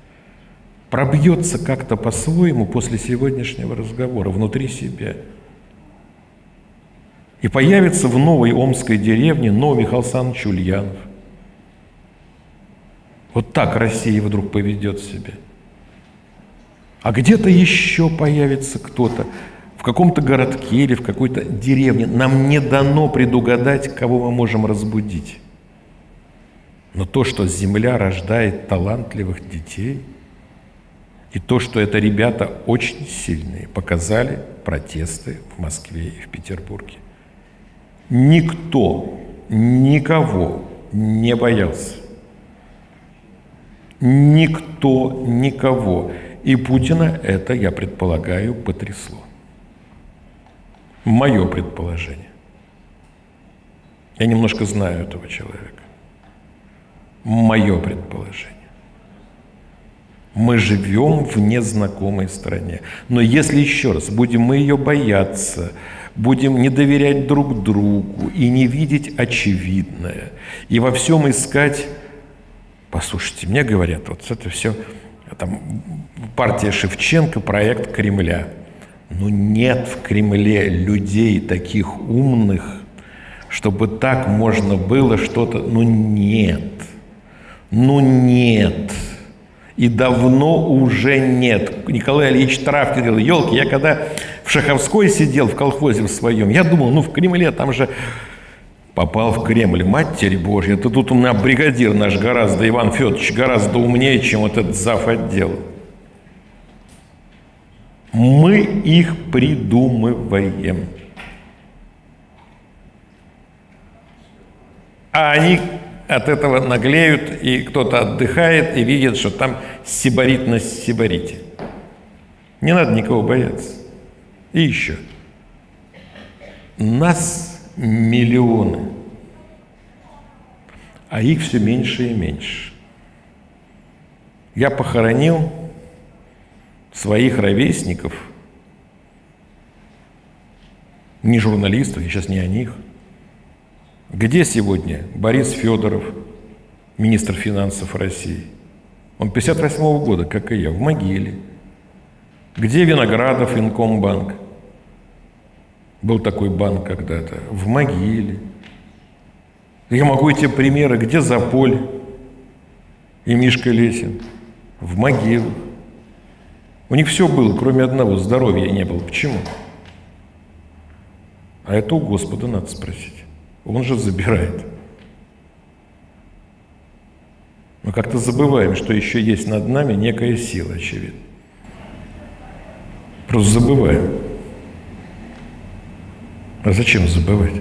пробьется как-то по-своему после сегодняшнего разговора внутри себя. И появится в новой омской деревне новый Михаил Александрович Ульянов. Вот так Россия вдруг поведет себя. А где-то еще появится кто-то, в каком-то городке или в какой-то деревне. Нам не дано предугадать, кого мы можем разбудить. Но то, что Земля рождает талантливых детей, и то, что это ребята очень сильные, показали протесты в Москве и в Петербурге. Никто, никого не боялся. Никто, никого. И Путина это, я предполагаю, потрясло. Мое предположение. Я немножко знаю этого человека. Мое предположение. Мы живем в незнакомой стране. Но если еще раз будем мы ее бояться, будем не доверять друг другу и не видеть очевидное, и во всем искать... Послушайте, мне говорят, вот это все, там, партия Шевченко, проект Кремля. Ну нет в Кремле людей таких умных, чтобы так можно было что-то... Ну нет. Ну нет. И давно уже нет. Николай Ильич Травкин говорил, елки, я когда в Шаховской сидел, в колхозе в своем, я думал, ну в Кремле там же попал в Кремль, Матерь Божья, это тут у меня бригадир наш гораздо, Иван Федорович, гораздо умнее, чем вот этот зав. отдел. Мы их придумываем. А они от этого наглеют, и кто-то отдыхает и видит, что там сибарит на сибарите. Не надо никого бояться. И еще. Нас миллионы, а их все меньше и меньше. Я похоронил своих ровесников, не журналистов, я сейчас не о них – где сегодня Борис Федоров, министр финансов России? Он 58 -го года, как и я, в могиле. Где Виноградов, Инкомбанк? Был такой банк когда-то. В могиле. Я могу эти примеры. Где Заполь и Мишка Лесин? В могилах. У них все было, кроме одного. Здоровья не было. Почему? А это у Господа надо спросить. Он же забирает. Мы как-то забываем, что еще есть над нами некая сила, очевидно. Просто забываем. А зачем забывать?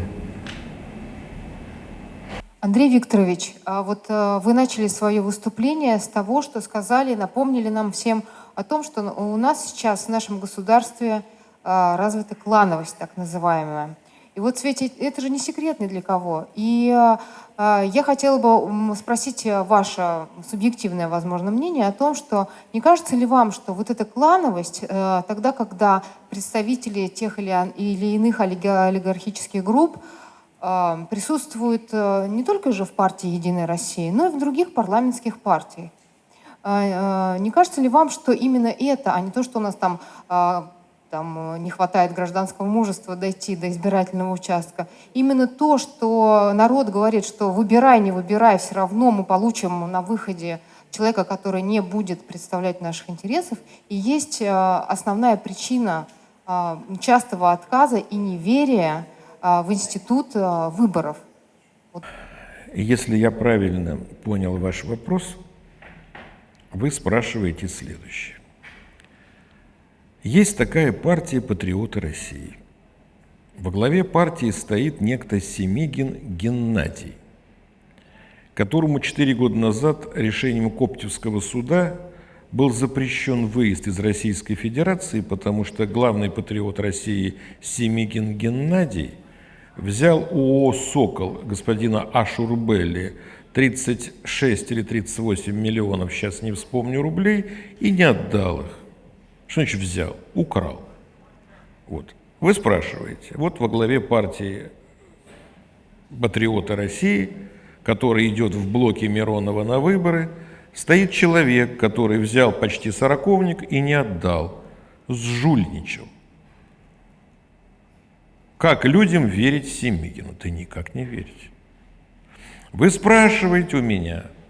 Андрей Викторович, а вот э, вы начали свое выступление с того, что сказали, напомнили нам всем о том, что у нас сейчас в нашем государстве а, развита клановость, так называемая. И вот свете, это же не секрет ни для кого. И а, а, я хотела бы спросить ваше субъективное, возможно, мнение о том, что не кажется ли вам, что вот эта клановость, э, тогда, когда представители тех или, или иных олигархических групп э, присутствуют э, не только же в партии «Единая Россия», но и в других парламентских партиях, не кажется ли вам, что именно это, а не то, что у нас там там, э, не хватает гражданского мужества дойти до избирательного участка. Именно то, что народ говорит, что выбирай, не выбирай, все равно мы получим на выходе человека, который не будет представлять наших интересов, и есть э, основная причина э, частого отказа и неверия в институт выборов. Вот. Если я правильно понял ваш вопрос, вы спрашиваете следующее. Есть такая партия «Патриоты России». Во главе партии стоит некто Семигин Геннадий, которому четыре года назад решением Коптевского суда был запрещен выезд из Российской Федерации, потому что главный патриот России Семигин Геннадий взял ООО «Сокол» господина Ашурбелли 36 или 38 миллионов, сейчас не вспомню, рублей, и не отдал их. Что значит взял? Украл. Вот. Вы спрашиваете, вот во главе партии «Патриоты России», который идет в блоке Миронова на выборы, стоит человек, который взял почти сороковник и не отдал, сжульничал. Как людям верить Семигину? Да никак не верить. Вы спрашиваете у меня –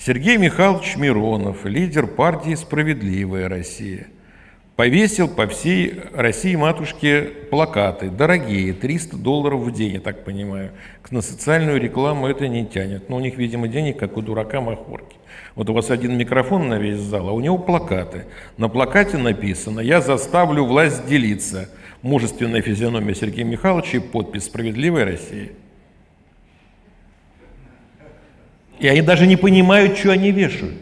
Сергей Михайлович Миронов, лидер партии «Справедливая Россия», повесил по всей России матушке плакаты, дорогие, 300 долларов в день, я так понимаю. На социальную рекламу это не тянет. Но у них, видимо, денег, как у дурака махорки. Вот у вас один микрофон на весь зал, а у него плакаты. На плакате написано «Я заставлю власть делиться». Мужественная физиономия Сергея Михайловича и подпись «Справедливая Россия». И они даже не понимают, что они вешают.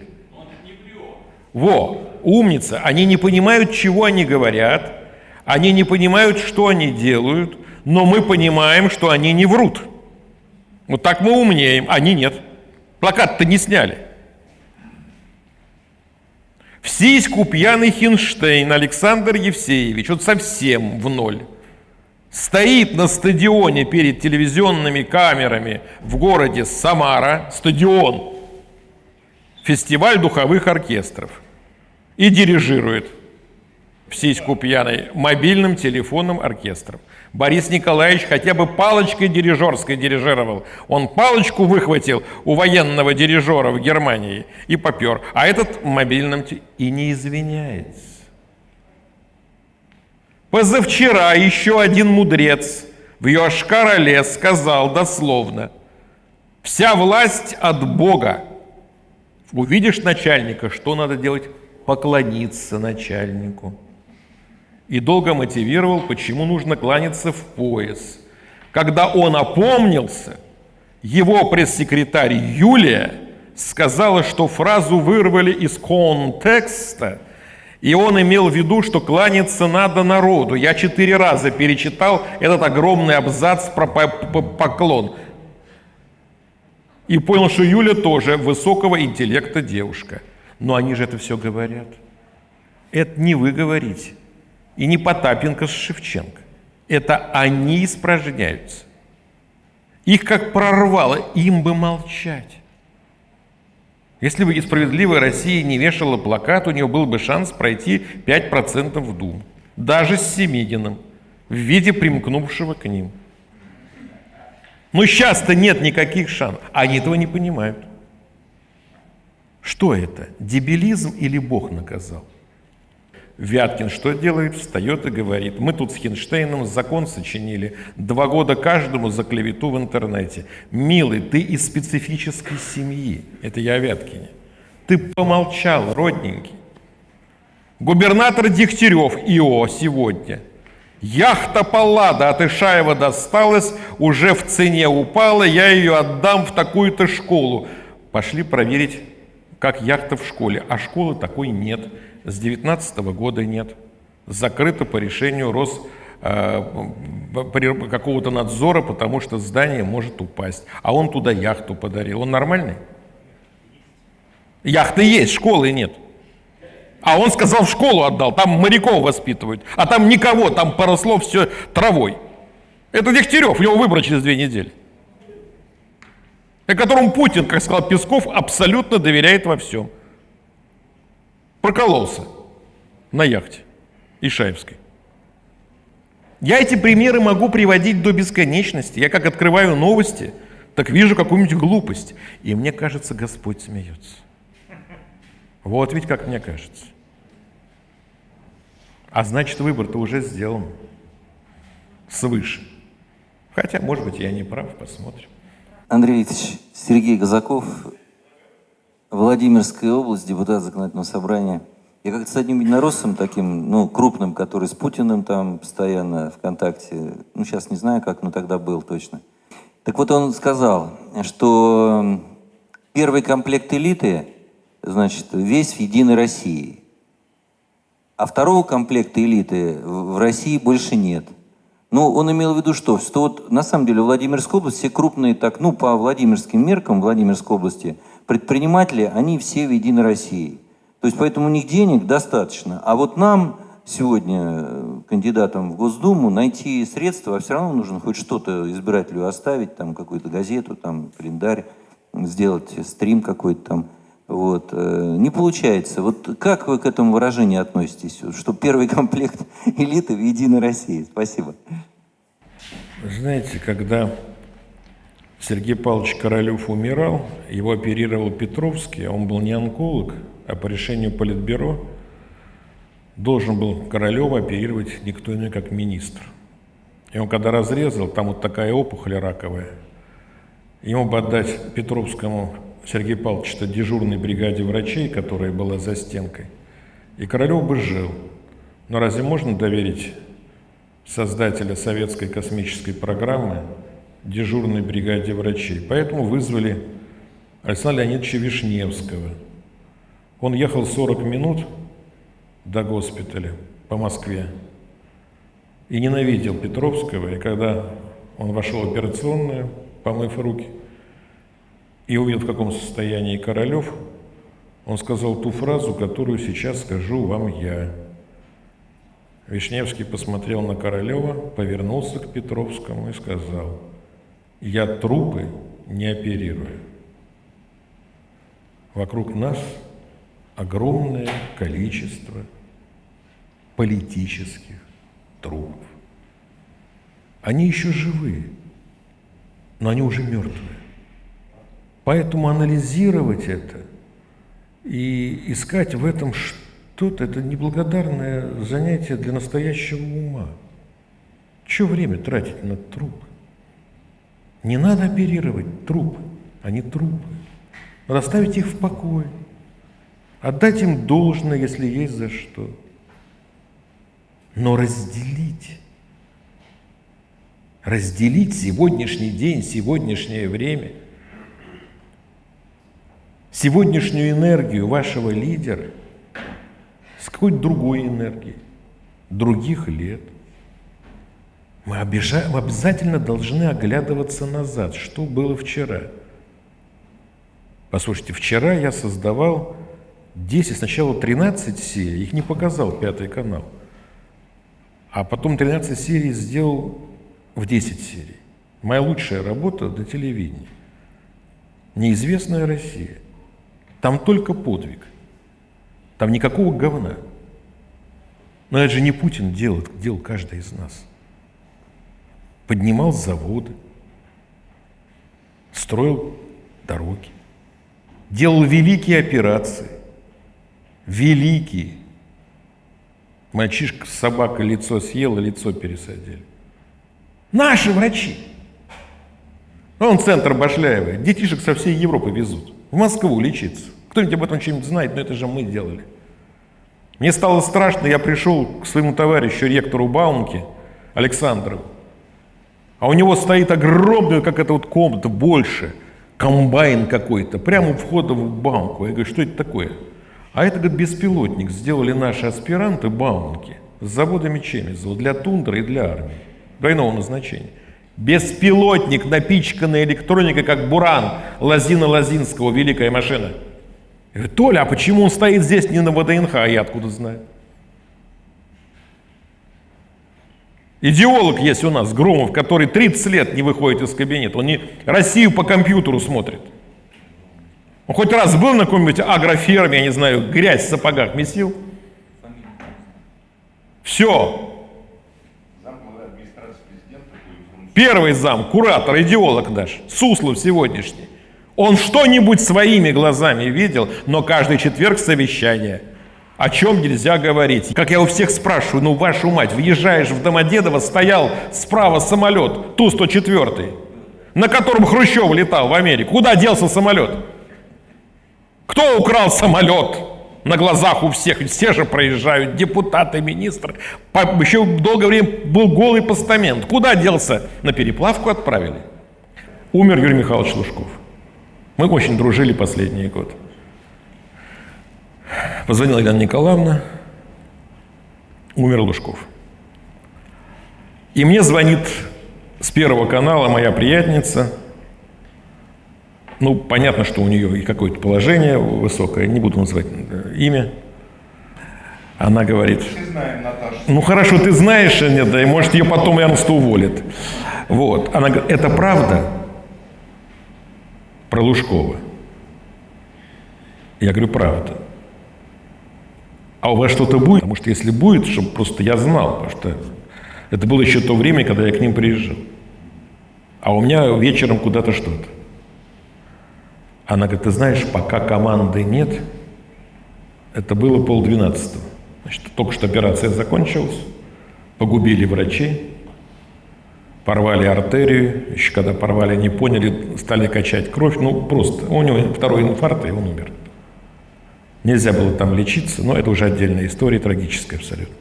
Во, умница. Они не понимают, чего они говорят. Они не понимают, что они делают. Но мы понимаем, что они не врут. Вот так мы умнеем, они нет. Плакат-то не сняли. В сиську пьяный Хинштейн Александр Евсеевич, вот совсем в ноль стоит на стадионе перед телевизионными камерами в городе Самара, стадион, фестиваль духовых оркестров, и дирижирует в сиську пьяной мобильным телефонным оркестром. Борис Николаевич хотя бы палочкой дирижерской дирижировал. Он палочку выхватил у военного дирижера в Германии и попер, а этот мобильным и не извиняется. Позавчера еще один мудрец в Йошкар-Оле сказал дословно, «Вся власть от Бога». Увидишь начальника, что надо делать? Поклониться начальнику. И долго мотивировал, почему нужно кланяться в пояс. Когда он опомнился, его пресс-секретарь Юлия сказала, что фразу вырвали из контекста – и он имел в виду, что кланяться надо народу. Я четыре раза перечитал этот огромный абзац про поклон. И понял, что Юля тоже высокого интеллекта девушка. Но они же это все говорят. Это не вы говорите. И не Потапенко с Шевченко. Это они испражняются. Их как прорвало, им бы молчать. Если бы «Справедливая Россия» не вешала плакат, у нее был бы шанс пройти 5% в Дум. Даже с Семигиным, в виде примкнувшего к ним. Но сейчас-то нет никаких шансов. Они этого не понимают. Что это? Дебилизм или Бог наказал? Вяткин что делает? Встает и говорит, мы тут с Хинштейном закон сочинили, два года каждому за клевету в интернете. Милый, ты из специфической семьи. Это я о Вяткине. Ты помолчал, родненький. Губернатор Дегтярев, ИО, сегодня. Яхта Паллада от Ишаева досталась, уже в цене упала, я ее отдам в такую-то школу. Пошли проверить, как яхта в школе. А школы такой нет с 19 года нет. закрыто по решению Рос э, какого-то надзора, потому что здание может упасть. А он туда яхту подарил. Он нормальный? Яхты есть, школы нет. А он сказал, в школу отдал, там моряков воспитывают. А там никого, там поросло все травой. Это Дегтярев, у него выборы через две недели. И которому Путин, как сказал Песков, абсолютно доверяет во всем. Прокололся на яхте Ишаевской. Я эти примеры могу приводить до бесконечности. Я как открываю новости, так вижу какую-нибудь глупость. И мне кажется, Господь смеется. Вот ведь как мне кажется. А значит, выбор-то уже сделан свыше. Хотя, может быть, я не прав, посмотрим. Андрей Викторович, Сергей Казаков, Владимирская область, депутат законодательного собрания. Я как-то с одним единороссом таким, ну, крупным, который с Путиным там постоянно в контакте, ну, сейчас не знаю как, но тогда был точно. Так вот он сказал, что первый комплект элиты, значит, весь в Единой России. А второго комплекта элиты в России больше нет. Ну, он имел в виду что? Что вот на самом деле Владимирская область, все крупные, так, ну, по Владимирским меркам Владимирской области, предприниматели, они все в Единой России. То есть поэтому у них денег достаточно. А вот нам сегодня, э, кандидатам в Госдуму, найти средства, а все равно нужно хоть что-то избирателю оставить, там какую-то газету, там календарь, сделать стрим какой-то там. Вот. Э, не получается. Вот как вы к этому выражению относитесь, что первый *laughs* комплект элиты в Единой России? Спасибо. Знаете, когда Сергей Павлович Королев умирал, его оперировал Петровский, а он был не онколог, а по решению Политбюро должен был Королева оперировать никто иной, как министр. И он когда разрезал, там вот такая опухоль раковая, ему бы отдать Петровскому Сергей Павлович, это дежурной бригаде врачей, которая была за стенкой, и Королев бы жил. Но разве можно доверить создателя советской космической программы дежурной бригаде врачей? Поэтому вызвали Александра Леонидовича Вишневского. Он ехал 40 минут до госпиталя по Москве и ненавидел Петровского. И когда он вошел в операционную, помыв руки, и увидел, в каком состоянии Королев, он сказал ту фразу, которую сейчас скажу вам я. Вишневский посмотрел на Королева, повернулся к Петровскому и сказал, «Я трупы не оперирую. Вокруг нас огромное количество политических трупов. Они еще живые, но они уже мертвые. Поэтому анализировать это и искать в этом что-то, это неблагодарное занятие для настоящего ума. Чего время тратить на трупы? Не надо оперировать трупы, они трупы. Надо оставить их в покое, отдать им должное, если есть за что. Но разделить, разделить сегодняшний день, сегодняшнее время – сегодняшнюю энергию вашего лидера с какой-то другой энергией, других лет. Мы, обижа... обязательно должны оглядываться назад, что было вчера. Послушайте, вчера я создавал 10, сначала 13 серий, их не показал Пятый канал, а потом 13 серий сделал в 10 серий. Моя лучшая работа до телевидения. Неизвестная Россия. Там только подвиг. Там никакого говна. Но это же не Путин делал, это делал каждый из нас. Поднимал заводы, строил дороги, делал великие операции. Великие. Мальчишка с собакой лицо съел, и лицо пересадили. Наши врачи. Он центр Башляева. Детишек со всей Европы везут. В Москву лечиться. Кто-нибудь об этом что-нибудь знает, но это же мы делали. Мне стало страшно, я пришел к своему товарищу, ректору Баумки, Александру, а у него стоит огромная, как эта вот комната, больше, комбайн какой-то, прямо у входа в Баумку. Я говорю, что это такое? А это, говорит, беспилотник, сделали наши аспиранты Баумки. с заводами Чемизова для тундры и для армии двойного назначения. Беспилотник, напичканный электроникой, как Буран Лазина Лазинского, великая машина. Я говорю, Толя, а почему он стоит здесь не на ВДНХ, а я откуда знаю? Идеолог есть у нас, Громов, который 30 лет не выходит из кабинета. Он не Россию по компьютеру смотрит. Он хоть раз был на какой-нибудь агроферме, я не знаю, грязь в сапогах месил? Все. Первый зам, куратор, идеолог наш, Суслов сегодняшний. Он что-нибудь своими глазами видел, но каждый четверг совещание. О чем нельзя говорить. Как я у всех спрашиваю, ну вашу мать, въезжаешь в Домодедово, стоял справа самолет, Ту-104, на котором Хрущев летал в Америку. Куда делся самолет? Кто украл самолет? На глазах у всех, все же проезжают, депутаты, министры. По- Еще долгое время был голый постамент. Куда делся? На переплавку отправили. Умер Юрий Михайлович Лужков. Мы очень дружили последний год. Позвонила Елена Николаевна, умер Лужков. И мне звонит с Первого канала моя приятница. Ну, понятно, что у нее и какое-то положение высокое, не буду называть э, имя. Она говорит, ну хорошо, ты знаешь, э, нет, да, и может ее потом Ernst уволит. Вот. Она говорит, это правда про Лужкова? Я говорю, правда. А у вас что-то будет? Потому что если будет, чтобы просто я знал, потому что это было еще то время, когда я к ним приезжал. А у меня вечером куда-то что-то. Она говорит, ты знаешь, пока команды нет, это было полдвенадцатого. Значит, только что операция закончилась, погубили врачей, порвали артерию, еще когда порвали, не поняли, стали качать кровь, ну просто, у него второй инфаркт, и он умер. Нельзя было там лечиться, но это уже отдельная история, трагическая абсолютно.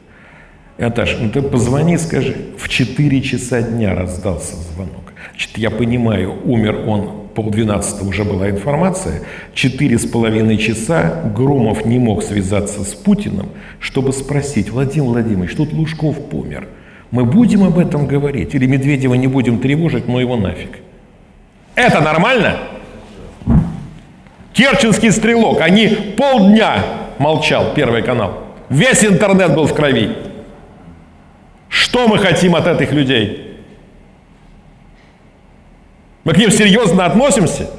Наташа, ну ты позвони, скажи, в 4 часа дня раздался звонок. Значит, я понимаю, умер он, полдвенадцатого уже была информация, четыре с половиной часа Громов не мог связаться с Путиным, чтобы спросить, Владимир Владимирович, тут Лужков помер, мы будем об этом говорить или Медведева не будем тревожить, но его нафиг. Это нормально? Керченский стрелок, они полдня молчал, Первый канал. Весь интернет был в крови. Что мы хотим от этих людей? Мы к ним серьезно относимся?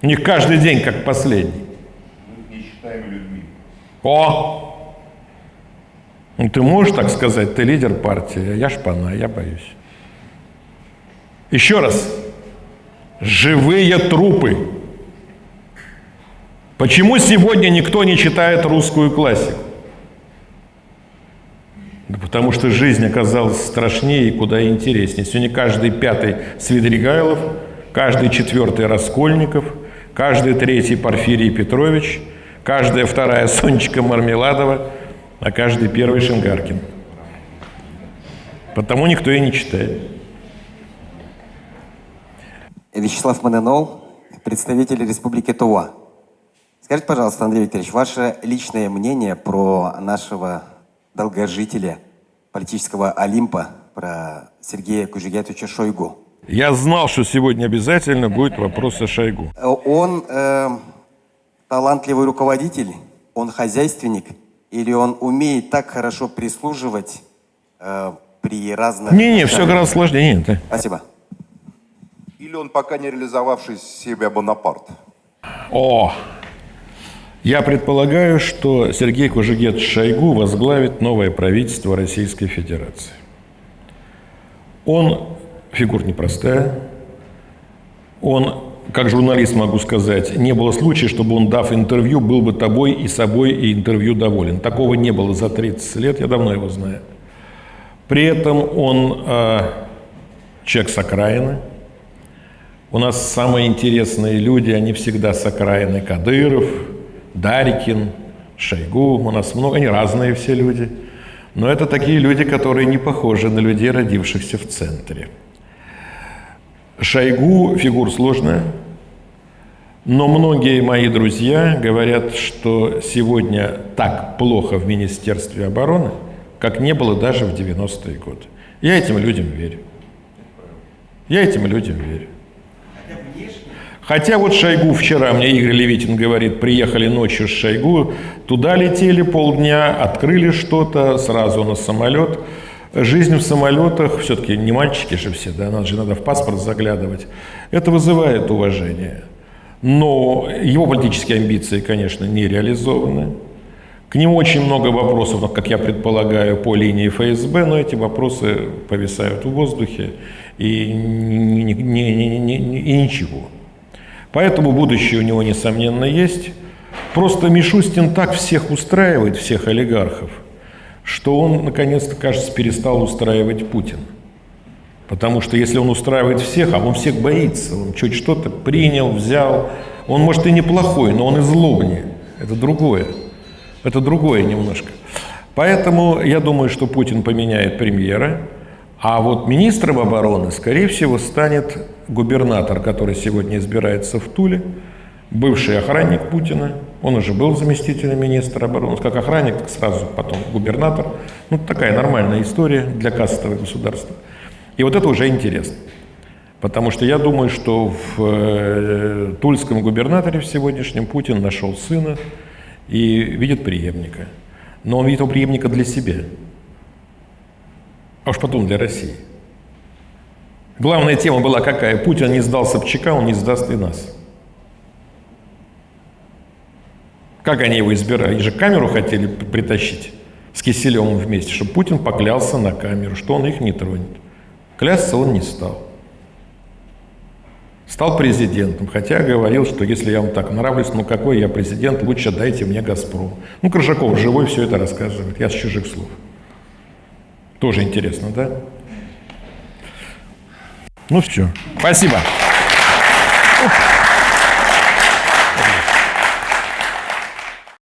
У них каждый день как последний. О! Ну ты можешь так сказать, ты лидер партии, а я шпана, я боюсь. Еще раз. Живые трупы. Почему сегодня никто не читает русскую классику? Да потому что жизнь оказалась страшнее и куда интереснее. Сегодня каждый пятый Свидригайлов, каждый четвертый Раскольников, каждый третий Порфирий Петрович, каждая вторая *laughs* Сонечка Мармеладова, а каждый первый Шингаркин. Потому никто и не читает. Вячеслав Маненол, представитель Республики Тува. Скажите, пожалуйста, Андрей Викторович, ваше личное мнение про нашего долгожителя политического Олимпа, про Сергея Кужегетовича Шойгу. Я знал, что сегодня обязательно будет вопрос о Шойгу. Он э, талантливый руководитель, он хозяйственник, или он умеет так хорошо прислуживать э, при разных... Не-не, все гораздо сложнее. Нет, да. Спасибо. Или он пока не реализовавший себя Бонапарт? О! Я предполагаю, что Сергей Кужегет Шойгу возглавит новое правительство Российской Федерации. Он фигура непростая. Он, как журналист могу сказать, не было случая, чтобы он, дав интервью, был бы тобой и собой и интервью доволен. Такого не было за 30 лет, я давно его знаю. При этом он э, человек с окраины. У нас самые интересные люди, они всегда с окраины. Кадыров, Дарикин, Шойгу. У нас много, они разные все люди. Но это такие люди, которые не похожи на людей, родившихся в центре. Шойгу фигура сложная. Но многие мои друзья говорят, что сегодня так плохо в Министерстве обороны, как не было даже в 90-е годы. Я этим людям верю. Я этим людям верю. Хотя вот Шойгу вчера, мне Игорь Левитин говорит, приехали ночью с Шойгу, туда летели полдня, открыли что-то, сразу на самолет. Жизнь в самолетах, все-таки не мальчики же все, да, нас же надо в паспорт заглядывать. Это вызывает уважение. Но его политические амбиции, конечно, не реализованы. К нему очень много вопросов, как я предполагаю, по линии ФСБ, но эти вопросы повисают в воздухе и, и ничего. Поэтому будущее у него, несомненно, есть. Просто Мишустин так всех устраивает, всех олигархов, что он, наконец-то, кажется, перестал устраивать Путин. Потому что если он устраивает всех, а он всех боится, он чуть что-то принял, взял, он, может, и неплохой, но он и злобнее. Это другое. Это другое немножко. Поэтому я думаю, что Путин поменяет премьера, а вот министром обороны, скорее всего, станет губернатор, который сегодня избирается в Туле, бывший охранник Путина, он уже был заместителем министра обороны, как охранник, так сразу потом губернатор. Ну, такая нормальная история для кастового государства. И вот это уже интересно. Потому что я думаю, что в э, тульском губернаторе в сегодняшнем Путин нашел сына и видит преемника. Но он видит его преемника для себя, а уж потом для России. Главная тема была какая? Путин не сдал Собчака, он не сдаст и нас. Как они его избирали? Они же камеру хотели притащить с Киселевым вместе, чтобы Путин поклялся на камеру, что он их не тронет. Клясться он не стал. Стал президентом, хотя говорил, что если я вам так нравлюсь, ну какой я президент, лучше дайте мне «Газпром». Ну, Крыжаков живой все это рассказывает, я с чужих слов. Тоже интересно, да? Ну все, спасибо.